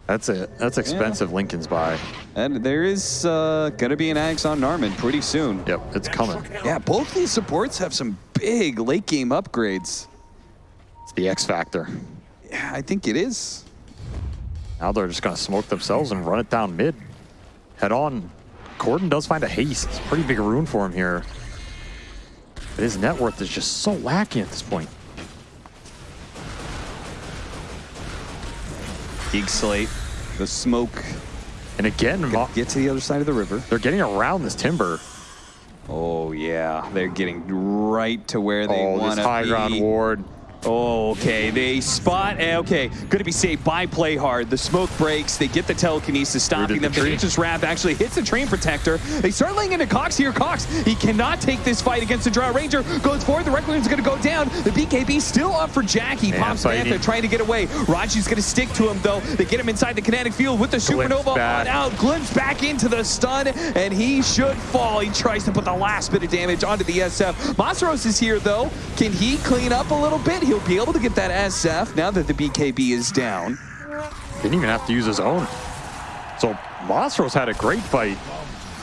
that's it. That's expensive Linken's buy. And there is uh, going to be an Axe on Narman pretty soon. Yep, it's coming. Yeah, both these supports have some big late game upgrades. It's the X Factor. Yeah, I think it is. Now they're just going to smoke themselves and run it down mid. Head on. Corden does find a haste. It's a pretty big rune for him here. But his net worth is just so lacking at this point. Geek Slate, the smoke. And again, Get to the other side of the river. they're getting around this timber. Oh yeah, they're getting right to where they oh, want this high ground ward. Oh, okay. They spot. eh, Okay, going to be safe by play hard. The smoke breaks. They get the telekinesis, stopping the them. The. Nature's Wrath actually hits the Treant Protector. They start laying into Cox here. Cox, he cannot take this fight against the Drow Ranger. Goes forward. The Requiem's going to go down. The BKB still up for Jackie. Man, Pops. Manta trying to get away. Raji's going to stick to him though. They get him inside the kinetic field with the Supernova on out. Glimpse back into the stun, and he should fall. He tries to put the last bit of damage onto the SF. Masros is here though. Can he clean up a little bit? He'll be able to get that SF now that the BKB is down. Didn't even have to use his own. So Monstros had a great fight.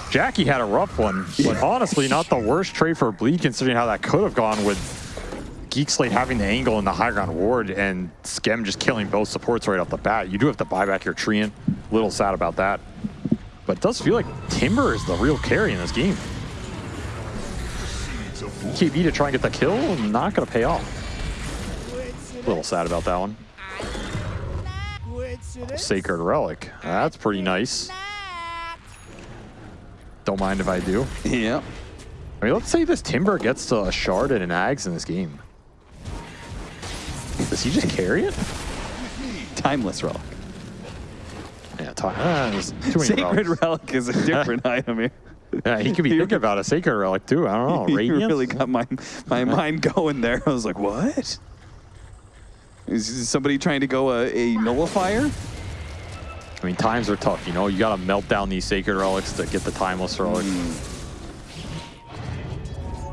Jackie had a rough one, but honestly, not the worst trade for Bleed considering how that could have gone with Geek Slate having the angle in the high ground ward and Skem just killing both supports right off the bat. You do have to buy back your Treant. Little sad about that. But it does feel like Timber is the real carry in this game. KB to try and get the kill, not going to pay off. Little sad about that one. Sacred Relic. That's pretty nice. Don't mind if I do. Yeah. I mean, let's say this Timber gets to a Shard and an Ags in this game. Does he just carry it? Timeless relic. Yeah, ta- ah, there's too many Sacred relics. relic is a different item here. Yeah, he could be thinking about a Sacred Relic too. I don't know. you really got my my mind going there. I was like, what? Is somebody trying to go a, a nullifier? I mean, times are tough, you know? You got to melt down these Sacred Relics to get the Timeless Relic.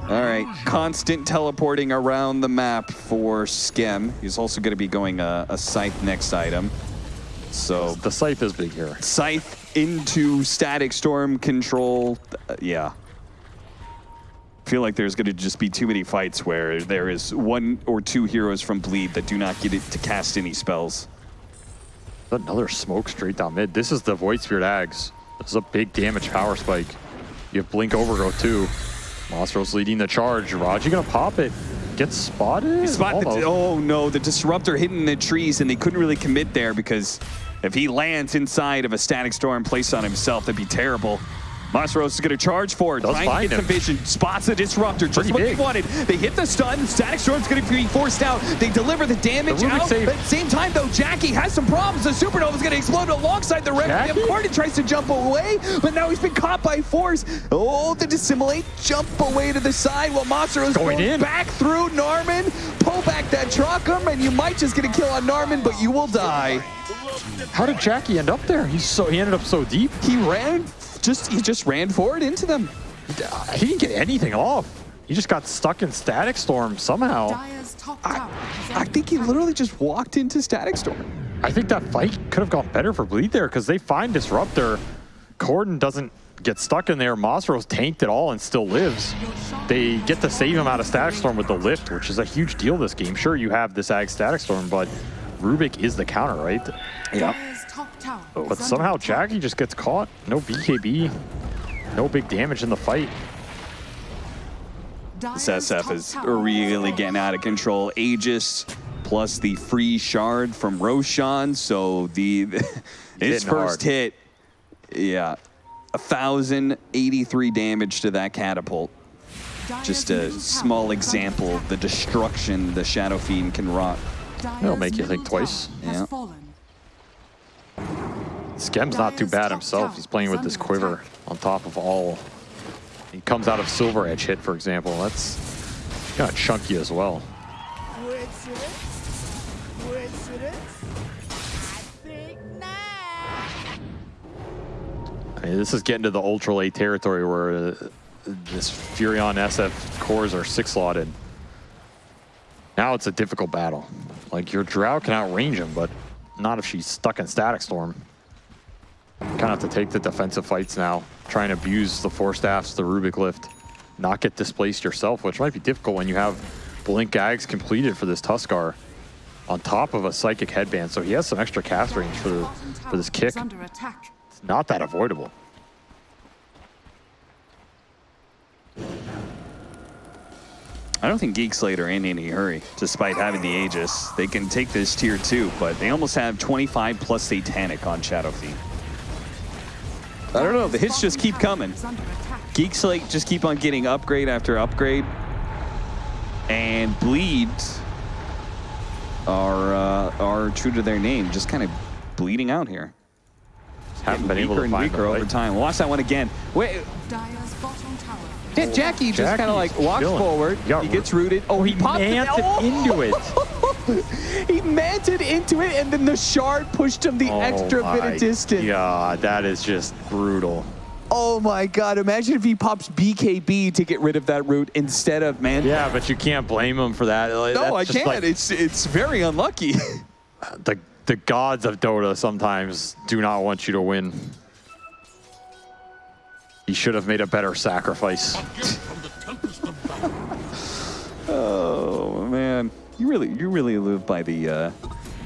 All right, constant teleporting around the map for Skem. He's also going to be going a, a scythe next item. So The Scythe is big here. scythe into static storm control. Uh, yeah. Feel like there's going to just be too many fights where there is one or two heroes from Bleed that do not get it to cast any spells. Another smoke straight down mid. This is the Void Spirit Ags. This is a big damage power spike. You have Blink Overgrowth too. Mostro's leading the charge. Raji gonna pop it. Gets spotted. Spot the, oh no, the disruptor hitting the trees, and they couldn't really commit there because if he lands inside of a static storm placed on himself, that'd be terrible. Masros is going to charge for it. Does trying to get some vision. Spots the disruptor. Just Pretty what big. they wanted. They hit the stun. Static Storm's going to be forced out. They deliver the damage The out. But at the same time, though, Jackie has some problems. The Supernova's going to explode alongside the Requiem. Corden tries to jump away, but now he's been caught by force. Oh, the dissimulate. Jump away to the side while Masaro's Going going in. back through Narman. Pull back that chakram, and you might just get a kill on Narman, but you will die. How did Jackie end up there? He's so he ended up so deep. He ran, just he just ran forward into them. He didn't get anything off. He just got stuck in Static Storm somehow. Dire's top tower is I think he literally just walked into Static Storm. I think that fight could have gone better for Bleed there because they find Disruptor. Corden doesn't get stuck in there. Mosro's tanked it all and still lives. They get to save him out of Static Storm with the lift, which is a huge deal this game. Sure, you have this Ag Static Storm, but Rubik is the counter, right? Yeah. But somehow attack. Jackie just gets caught. No BKB. No big damage in the fight. This SF is really getting out of control. Aegis plus the free shard from Roshan. So the his first hard. hit, yeah, a thousand eighty-three damage to that catapult. Just a small example of the destruction the Shadow Fiend can wrought. Dire's make you think twice. tower has Yeah. Skem's not too bad himself. He's playing with this quiver on top of all. He comes out of Silver Edge hit, for example. That's kind of chunky as well. I mean, this is getting to the ultra late territory where uh, this Furion SF cores are six slotted. Now it's a difficult battle. Like your Drow can outrange him, but not if she's stuck in Static Storm. Kind of have to take the defensive fights now, try and abuse the Force Staffs, the Rubik Lift, not get displaced yourself, which might be difficult when you have Blink Gags completed for this Tuskar on top of a Psychic Headband, so he has some extra cast range for, for this kick. It's not that avoidable. I don't think Geek Slate are in any hurry, despite having the Aegis. They can take this tier two, but they almost have 25 plus Satanic on Shadow Fiend. I don't know, the hits just keep coming. Is. Geek Slate just keep on getting upgrade after upgrade. And Bleed are uh, are true to their name, just kind of bleeding out here. Haven't been able weaker to and find weaker over time. Watch that one again. Wait, Dire's bottom tower. Jackie just kind of like walks forward. He got He gets rooted. Oh, he popped it. Oh! into it. he manted into it, and then the shard pushed him the oh extra bit of distance. Yeah, that is just brutal. Oh my god, imagine if he pops BKB to get rid of that root instead of man. Yeah, but you can't blame him for that. Like, No, I can't. like it's it's very unlucky. the the gods of Dota sometimes do not want you to win. He should have made a better sacrifice. oh man, you really you really live by the uh,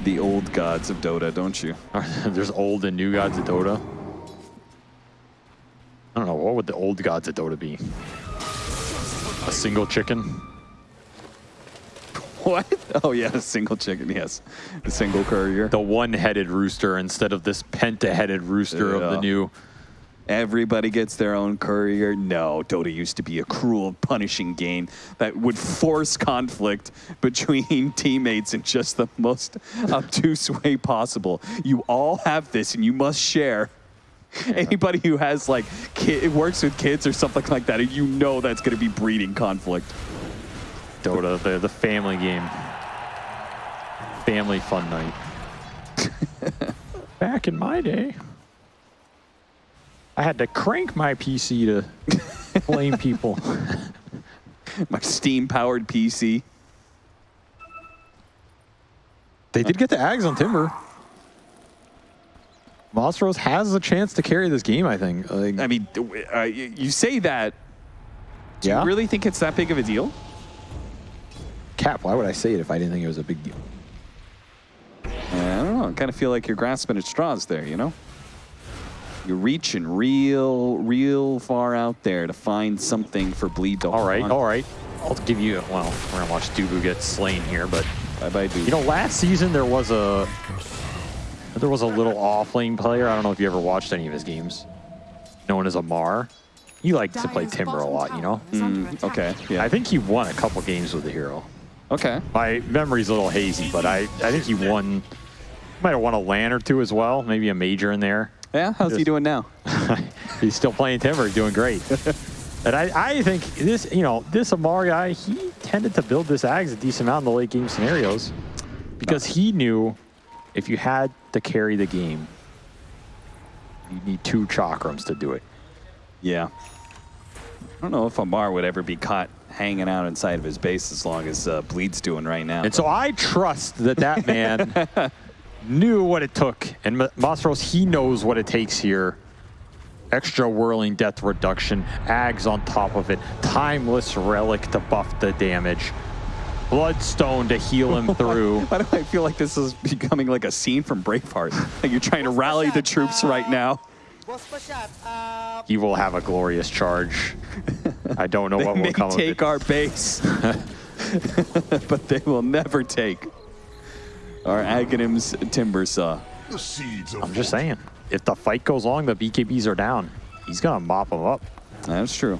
the old gods of Dota, don't you? There's old and new gods of Dota. I don't know, what would the old gods of Dota be? A single chicken? What? Oh yeah, a single chicken. Yes, a single courier. The one-headed rooster instead of this penta-headed rooster of the new. Everybody gets their own courier. No, Dota used to be a cruel, punishing game that would force conflict between teammates in just the most obtuse way possible. You all have this and you must share. Anybody who has like kid, works with kids or something like that, you know that's going to be breeding conflict. Dota, the, the family game. Family fun night. Back in my day, I had to crank my PC to blame people. My Steam-powered PC. They did get the Ags on Timber. Monstros has a chance to carry this game, I think. Like, I mean, uh, you you say that. Do Yeah? you really think it's that big of a deal? Cap, why would I say it if I didn't think it was a big deal? I don't know. I kind of feel like you're grasping at straws there, you know? You're reaching real, real far out there to find something for Bleed to All hold right, on. all right. I'll give you, well, we're going to watch Dubu get slain here, but Bye-bye, dude. You know, last season there was a there was a little off-lane player. I don't know if you ever watched any of his games, known as Ammar. He liked to play Timber a lot, you know. tower is under Mm, okay, yeah. I think he won a couple games with the hero. okay. My memory's a little hazy, but I, I think he won. Might have won a LAN or two as well, maybe a major in there. Yeah, how's he doing now? He's still playing Timber, doing great. and I, I think this, you know, this Ammar guy, he tended to build this Ags a decent amount in the late game scenarios because he knew if you had to carry the game, you need two chakrams to do it. Yeah. I don't know if Ammar would ever be caught hanging out inside of his base as long as uh, Bleed's doing right now. And so I trust that that man knew what it took. And Ma- he knows what it takes here. Extra whirling death reduction, Ags on top of it, timeless relic to buff the damage, bloodstone to heal him through. Why do I feel like this is becoming like a scene from Braveheart? Like you're trying to rally the troops right now. Boss pa shot up. He will have a glorious charge. I don't know what will come of it take our base, but they will never take our Aghanim's timber saw. The seeds of I'm just saying, if the fight goes long, the BKBs are down. He's gonna mop them up. That's true.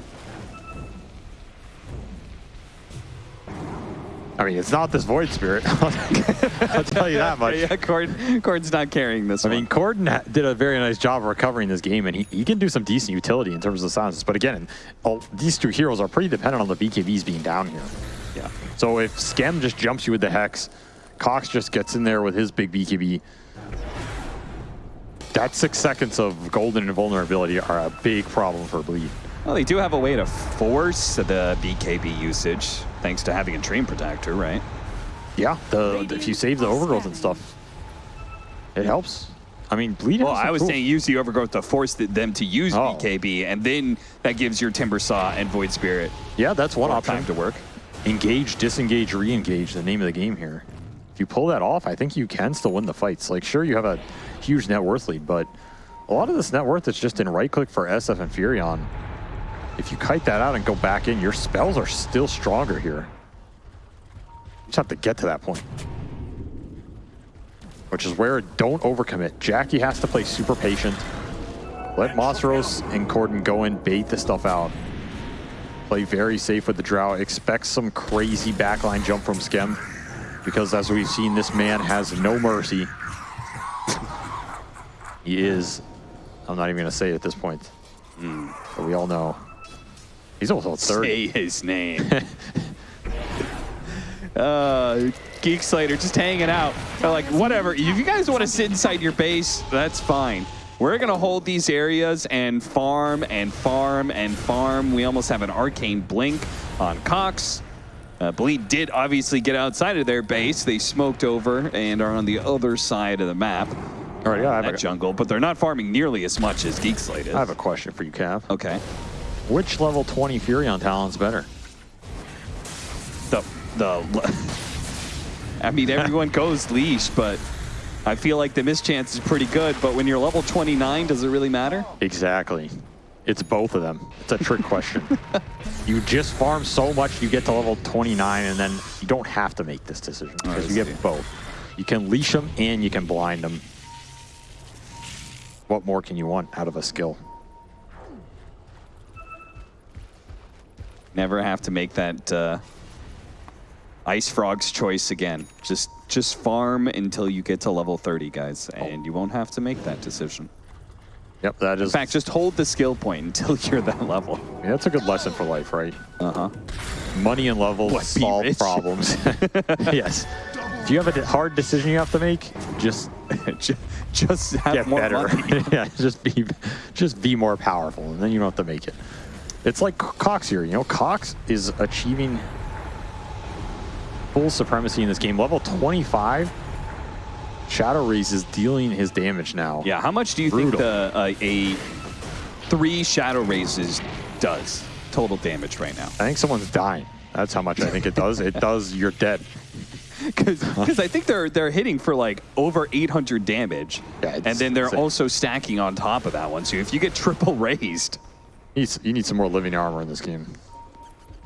I mean, it's not this Void Spirit. I'll tell you that much. Yeah, Cord, Cord's not carrying this I one. mean, Corden did a very nice job of recovering this game, and he, he can do some decent utility in terms of the silences. But again, all, these two heroes are pretty dependent on the BKBs being down here. yeah. So if Skem just jumps you with the Hex, Cox just gets in there with his big BKB, that six seconds of golden invulnerability are a big problem for Bleed. Well, they do have a way to force the BKB usage, thanks to having a Treant Protector, right? Yeah, the, if you save the overgrowth and stuff, it helps. I mean, Bleed Well, I was tools. saying use the Overgrowth to force the, them to use Oh. BKB, and then that gives your Timber Saw and Void Spirit Yeah, that's one option. time to work. engage, disengage, re-engage, the name of the game here. If you pull that off, I think you can still win the fights. Like, sure, you have a huge net worth lead, but a lot of this net worth is just in right click for SF and Furion. If you kite that out and go back in, your spells are still stronger here. You just have to get to that point. Which is where don't overcommit. Jackie has to play super patient. Let Mosros and Corden go in, bait the stuff out. Play very safe with the Drow. Expect some crazy backline jump from Skem. Because as we've seen, this man has no mercy. he is, I'm not even going to say it at this point. But we all know. He's also 30. Say his name. uh, Geek Slater just hanging out. They're like, whatever. If you guys want to sit inside your base, that's fine. We're going to hold these areas and farm and farm and farm. We almost have an arcane blink on Cox. Uh, Bleed did obviously get outside of their base. They smoked over and are on the other side of the map, All right, yeah, I have, that a, jungle, but they're not farming nearly as much as Geek Slate is. I have a question for you, Cav. okay. Which level 20 Furion talent's better? the the I mean everyone goes leash, but I feel like the mischance is pretty good, but when you're level 29, does it really matter? Exactly. It's both of them. It's a trick question. you just farm so much, you get to level 29, and then you don't have to make this decision because you get both. You can leash them and you can blind them. What more can you want out of a skill? Never have to make that uh, IceFrog's choice again. Just just farm until you get to level 30, guys, and you won't have to make that decision. Yep, that is. In fact, just hold the skill point until you're that level. yeah, that's a good lesson for life, right? Uh-huh. Money and levels What, solve problems. yes. If you have a hard decision you have to make, just Ju- just have get more better. money. yeah, just be just be more powerful, and then you don't have to make it. It's like Cox here. You know, Cox is achieving full supremacy in this game. Level 25, Shadow Raze is dealing his damage now. Yeah, how much do you Brutal. think the uh, a three shadow razes does total damage right now? I think someone's dying. That's how much I think it does. It does. You're dead. Because I think they're they're hitting for like over 800 damage, Yeah, and then they're insane. also stacking on top of that one. So if you get triple razed, You need, you need some more living armor in this game.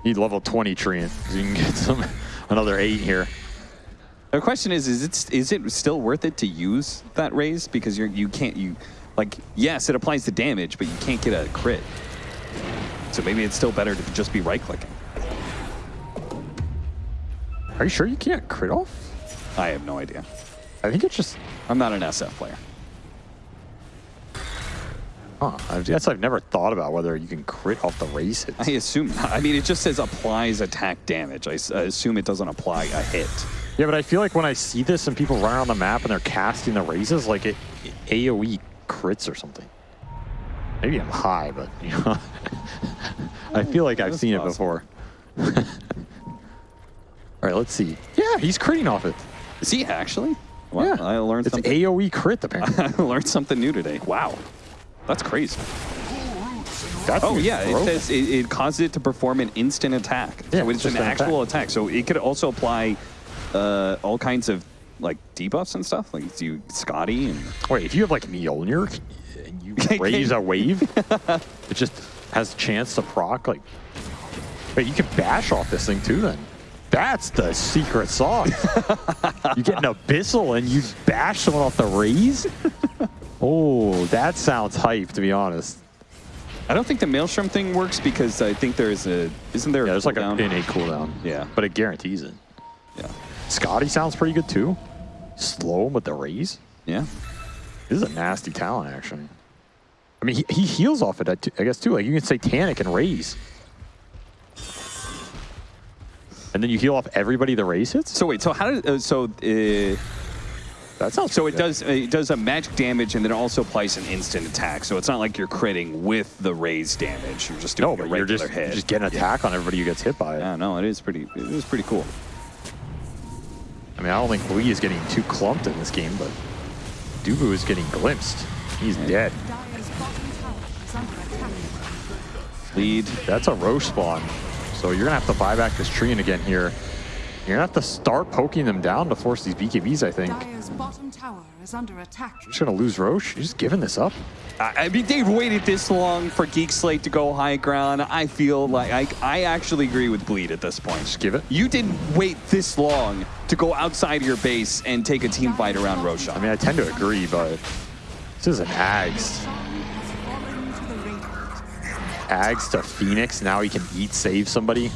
You need level 20 treant, you can get some another 8 here. The question is: is it is it still worth it to use that raze? Because you're you can't you like yes, it applies the damage, but you can't get a crit. So maybe it's still better to just be right clicking. Are you sure you can't crit off? I have no idea. I think it's just... I'm not an SF player. Huh, I guess I've never thought about whether you can crit off the raze hits. I assume. I mean, it just says applies attack damage. I assume it doesn't apply a hit. Yeah, but I feel like when I see this and people run around the map and they're casting the razes, like it, it AoE crits or something. Maybe I'm high, but you know, I feel like I've That's seen it before. All right, let's see. Yeah, he's critting off it. Is he actually? Wow, yeah, I learned it's something. AoE crit apparently. I learned something new today. Wow, that's crazy. Oh yeah, it says it, it causes it to perform an instant attack. Yeah, so it's just an an actual attack. So it could also apply uh, all kinds of like debuffs and stuff, like do Skadi and Wait, if you have like Mjolnir and you raze a wave, it just has a chance to proc. Like, wait, you can bash off this thing too. Then that's the secret sauce. you get an abyssal and you bash someone off the raze. Oh, that sounds hype. To be honest, I don't think the Maelstrom thing works because I think there's a isn't there? yeah, a there's like cooldown? an innate cooldown. Yeah. but it guarantees it. Yeah, Skadi sounds pretty good too. Slow him with the raze. yeah. This is a nasty talent, actually. I mean, he, he heals off it, I guess, too. Like, you can say Satanic and raze. And then you heal off everybody the raze hits? So wait, so how did uh, so? Uh, That sounds So it good. does it does a magic damage and then it also applies an instant attack. So it's not like you're critting with the raze damage. You're just doing No, a but regular you're just, hit. you're just getting an attack on everybody who gets hit by it. yeah, no, it is pretty. It is pretty cool. I mean, I don't think Lee is getting too clumped in this game, but Dubu is getting glimpsed. He's dead. Dire's bottom tower is under attack. Lead. That's a Rosh spawn. So you're going to have to buy back this tree and again here. You're going to have to start poking them down to force these BKBs, I think. Dire's is under attack. You're just going to lose Rosh. You're just giving this up. I, I mean, they've waited this long for Geek Slate to go high ground. I feel like I, I actually agree with Bleed at this point. Just give it. You didn't wait this long to go outside of your base and take a team fight around Roshan. I mean, I tend to agree, but this is an Ags. Sun to. Ags to Phoenix. Now he can eat save somebody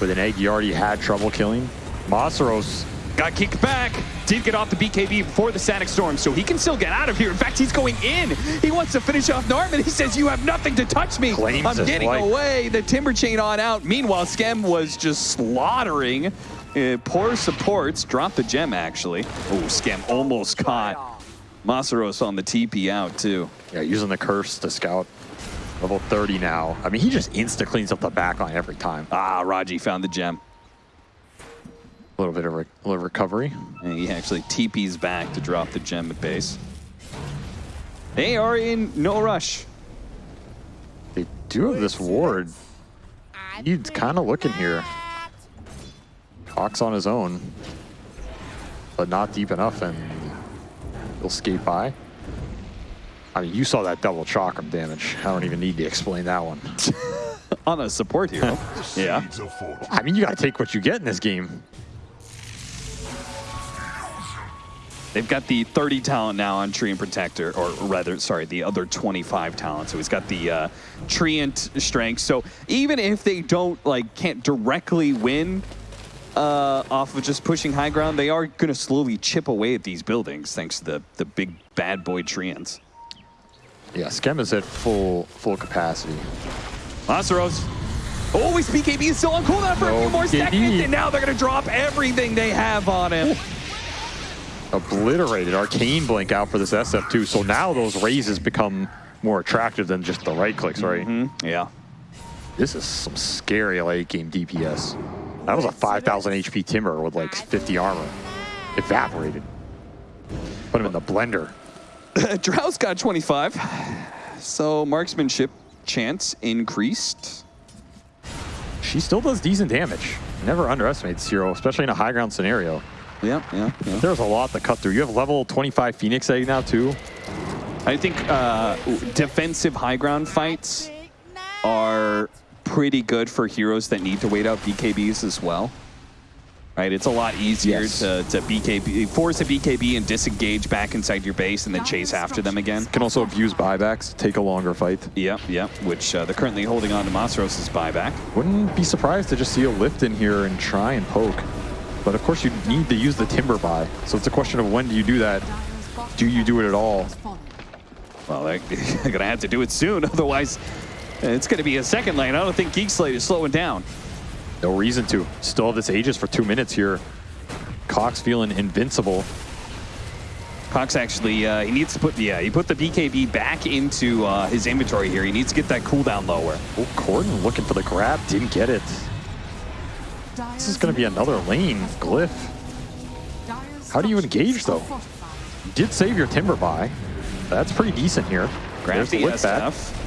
with an egg you already had trouble killing. Masaros, Got kicked back. Did get off the BKB before the Static Storm, so he can still get out of here. In fact, he's going in. He wants to finish off Narman. He says, you have nothing to touch me. Claims I'm getting life. away. The Timber Chain on out. Meanwhile, Skem was just slaughtering. Uh, poor supports. Dropped the gem, actually. Oh, Skem almost caught Masaros on the TP out, too. yeah, using the curse to scout. Level 30 now. I mean, he just insta cleans up the backline every time. Ah, Raji found the gem. A little bit of re- little recovery. And he actually TP's back to drop the gem at base. They are in no rush. They do have this ward. He's kind of looking here. Hawk's on his own, but not deep enough, and he'll skate by. I mean, you saw that double chakram damage. I don't even need to explain that one. On a support hero. yeah. I mean, you got to take what you get in this game. They've got the 30 talent now on Treant Protector, or rather, sorry, the other 25 talent. So he's got the uh, Treant strength. So even if they don't, like, can't directly win uh, off of just pushing high ground, they are going to slowly chip away at these buildings thanks to the, the big bad boy Treants. Yeah, Skem is at full full capacity. Masaros. Always BKB is still on cooldown for a few more seconds, and now they're going to drop everything they have on him. Obliterated. Arcane blink out for this SF2. So now those razes become more attractive than just the right clicks, right? Mm-hmm. Yeah. This is some scary late game DPS. That was a 5,000 HP Timber with like 50 armor. Evaporated. Put him in the blender. Drow's got 25. So marksmanship chance increased. she still does decent damage. Never underestimate Zero, especially in a high ground scenario. Yeah, yeah, yeah. There's a lot to cut through. You have level 25 Phoenix Egg now, too. I think uh, defensive high ground fights are pretty good for heroes that need to wait out BKBs as well. Right, it's a lot easier Yes. to, to BKB, force a BKB and disengage back inside your base and then chase after them again. Can also abuse buybacks, take a longer fight. Yep, yep, which uh, they're currently holding on to Masros' buyback. Wouldn't be surprised to just see a lift in here and try and poke. But of course, you need to use the timber buy. So it's a question of when do you do that? Do you do it at all? Well, they're going to have to do it soon, otherwise it's going to be a second lane. I don't think Geek Slate is slowing down. No reason to. Still have this Aegis for two minutes here. Cox feeling invincible. Cox actually, uh, he needs to put, yeah, he put the BKB back into uh, his inventory here. He needs to get that cooldown lower. Oh, Corden looking for the grab, didn't get it. This is going to be another lane, Glyph. How do you engage, though? You did save your timber buy. That's pretty decent here. Grab There's the back. SF.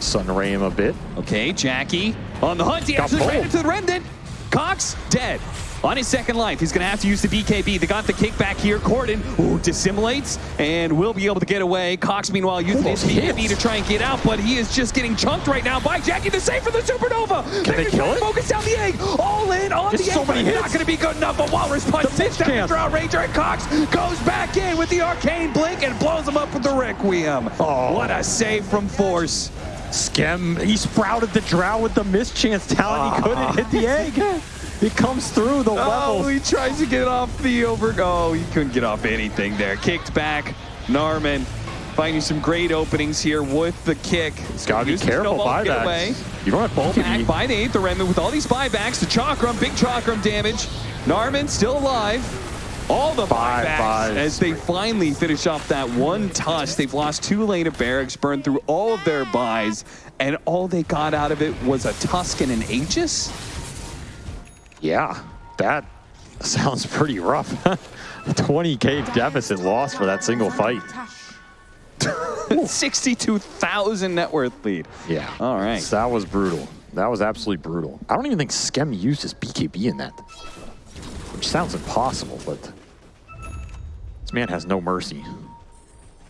Sun ray him a bit. Okay, Jackie on the hunt. He Got actually ran into the remnant. Cox dead. On his second life, he's going to have to use the BKB. They got the kickback here. Corden ooh, dissimulates and will be able to get away. Cox, meanwhile, using his BKB to try and get out, but he is just getting chunked right now by Jackie. The save for the Supernova. Can they kill it? Focus down the egg. All in on There's the so egg, many it's not going to be good enough. But Walrus punch sits down the chance. Drow Ranger, and Cox goes back in with the arcane blink and blows him up with the Requiem. Oh. What a save from Force. Skem, he sprouted the drow with the mischance talent. He ah. couldn't hit the egg. It comes through the Oh, levels. he tries to get off the over. Oh, he couldn't get off anything there. Kicked back. Narman finding some great openings here with the kick. Gotta be careful snowball to get away. buybacks. You don't have bulky. Back by the eighth remnant with all these buybacks. The chakram, big chakram damage. Narman still alive. All the Five buybacks buys. as they finally finish off that one touch. They've lost two lane of barracks, burned through all of their buys, and all they got out of it was a Tusk and an Aegis. Yeah, that sounds pretty rough. 20k deficit loss for that single fight. 62,000 net worth lead. Yeah. All right. So that was brutal. That was absolutely brutal. I don't even think Skem used his BKB in that. Which sounds impossible, but this man has no mercy.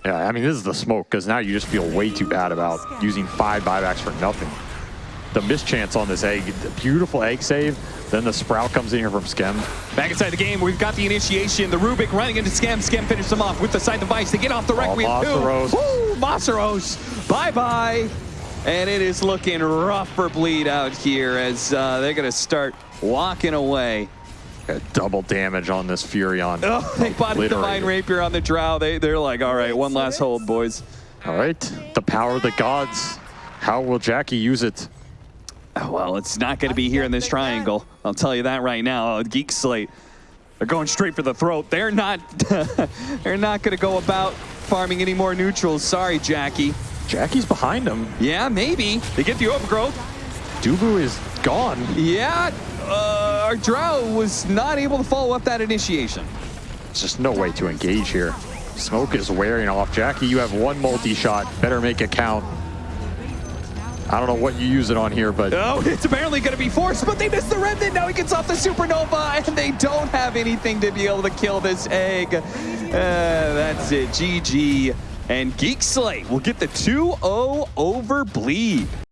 Yeah, I mean, this is the smoke, because now you just feel way too bad about using five buybacks for nothing. The mischance on this egg, beautiful egg save, then the sprout comes in here from Skem. Back inside the game, we've got the initiation. The Rubik running into Skem. Skem finishes them off with the Scythe of Vyse. They get off the Requiem too. Masaros. Woo, Masaros. Bye-bye. And it is looking rough for Bleed out here as uh, they're going to start walking away. Double damage on this Furion. Oh, they bought a Obliterated. Divine Rapier on the Drow. They, they're like, all right, one last hold, boys. All right, the power of the gods. How will Jackie use it? Oh, Well, it's not going to be here in this triangle. I'll tell you that right now. Geek Slate, they're going straight for the throat. They're not. they're not going to go about farming any more neutrals. Sorry, Jackie. Jackie's behind them. Yeah, maybe they get the overgrowth. Dubu is gone. Yeah, uh, our Drow was not able to follow up that initiation. There's just no way to engage here. Smoke is wearing off. Jackie, you have one multi-shot. Better make it count. I don't know what you use it on here, but Oh, it's apparently going to be forced, but they miss the remnant. Now he gets off the supernova, and they don't have anything to be able to kill this egg. Uh, that's it. GG. And Geek Slate will get the 2-0 over Bleed.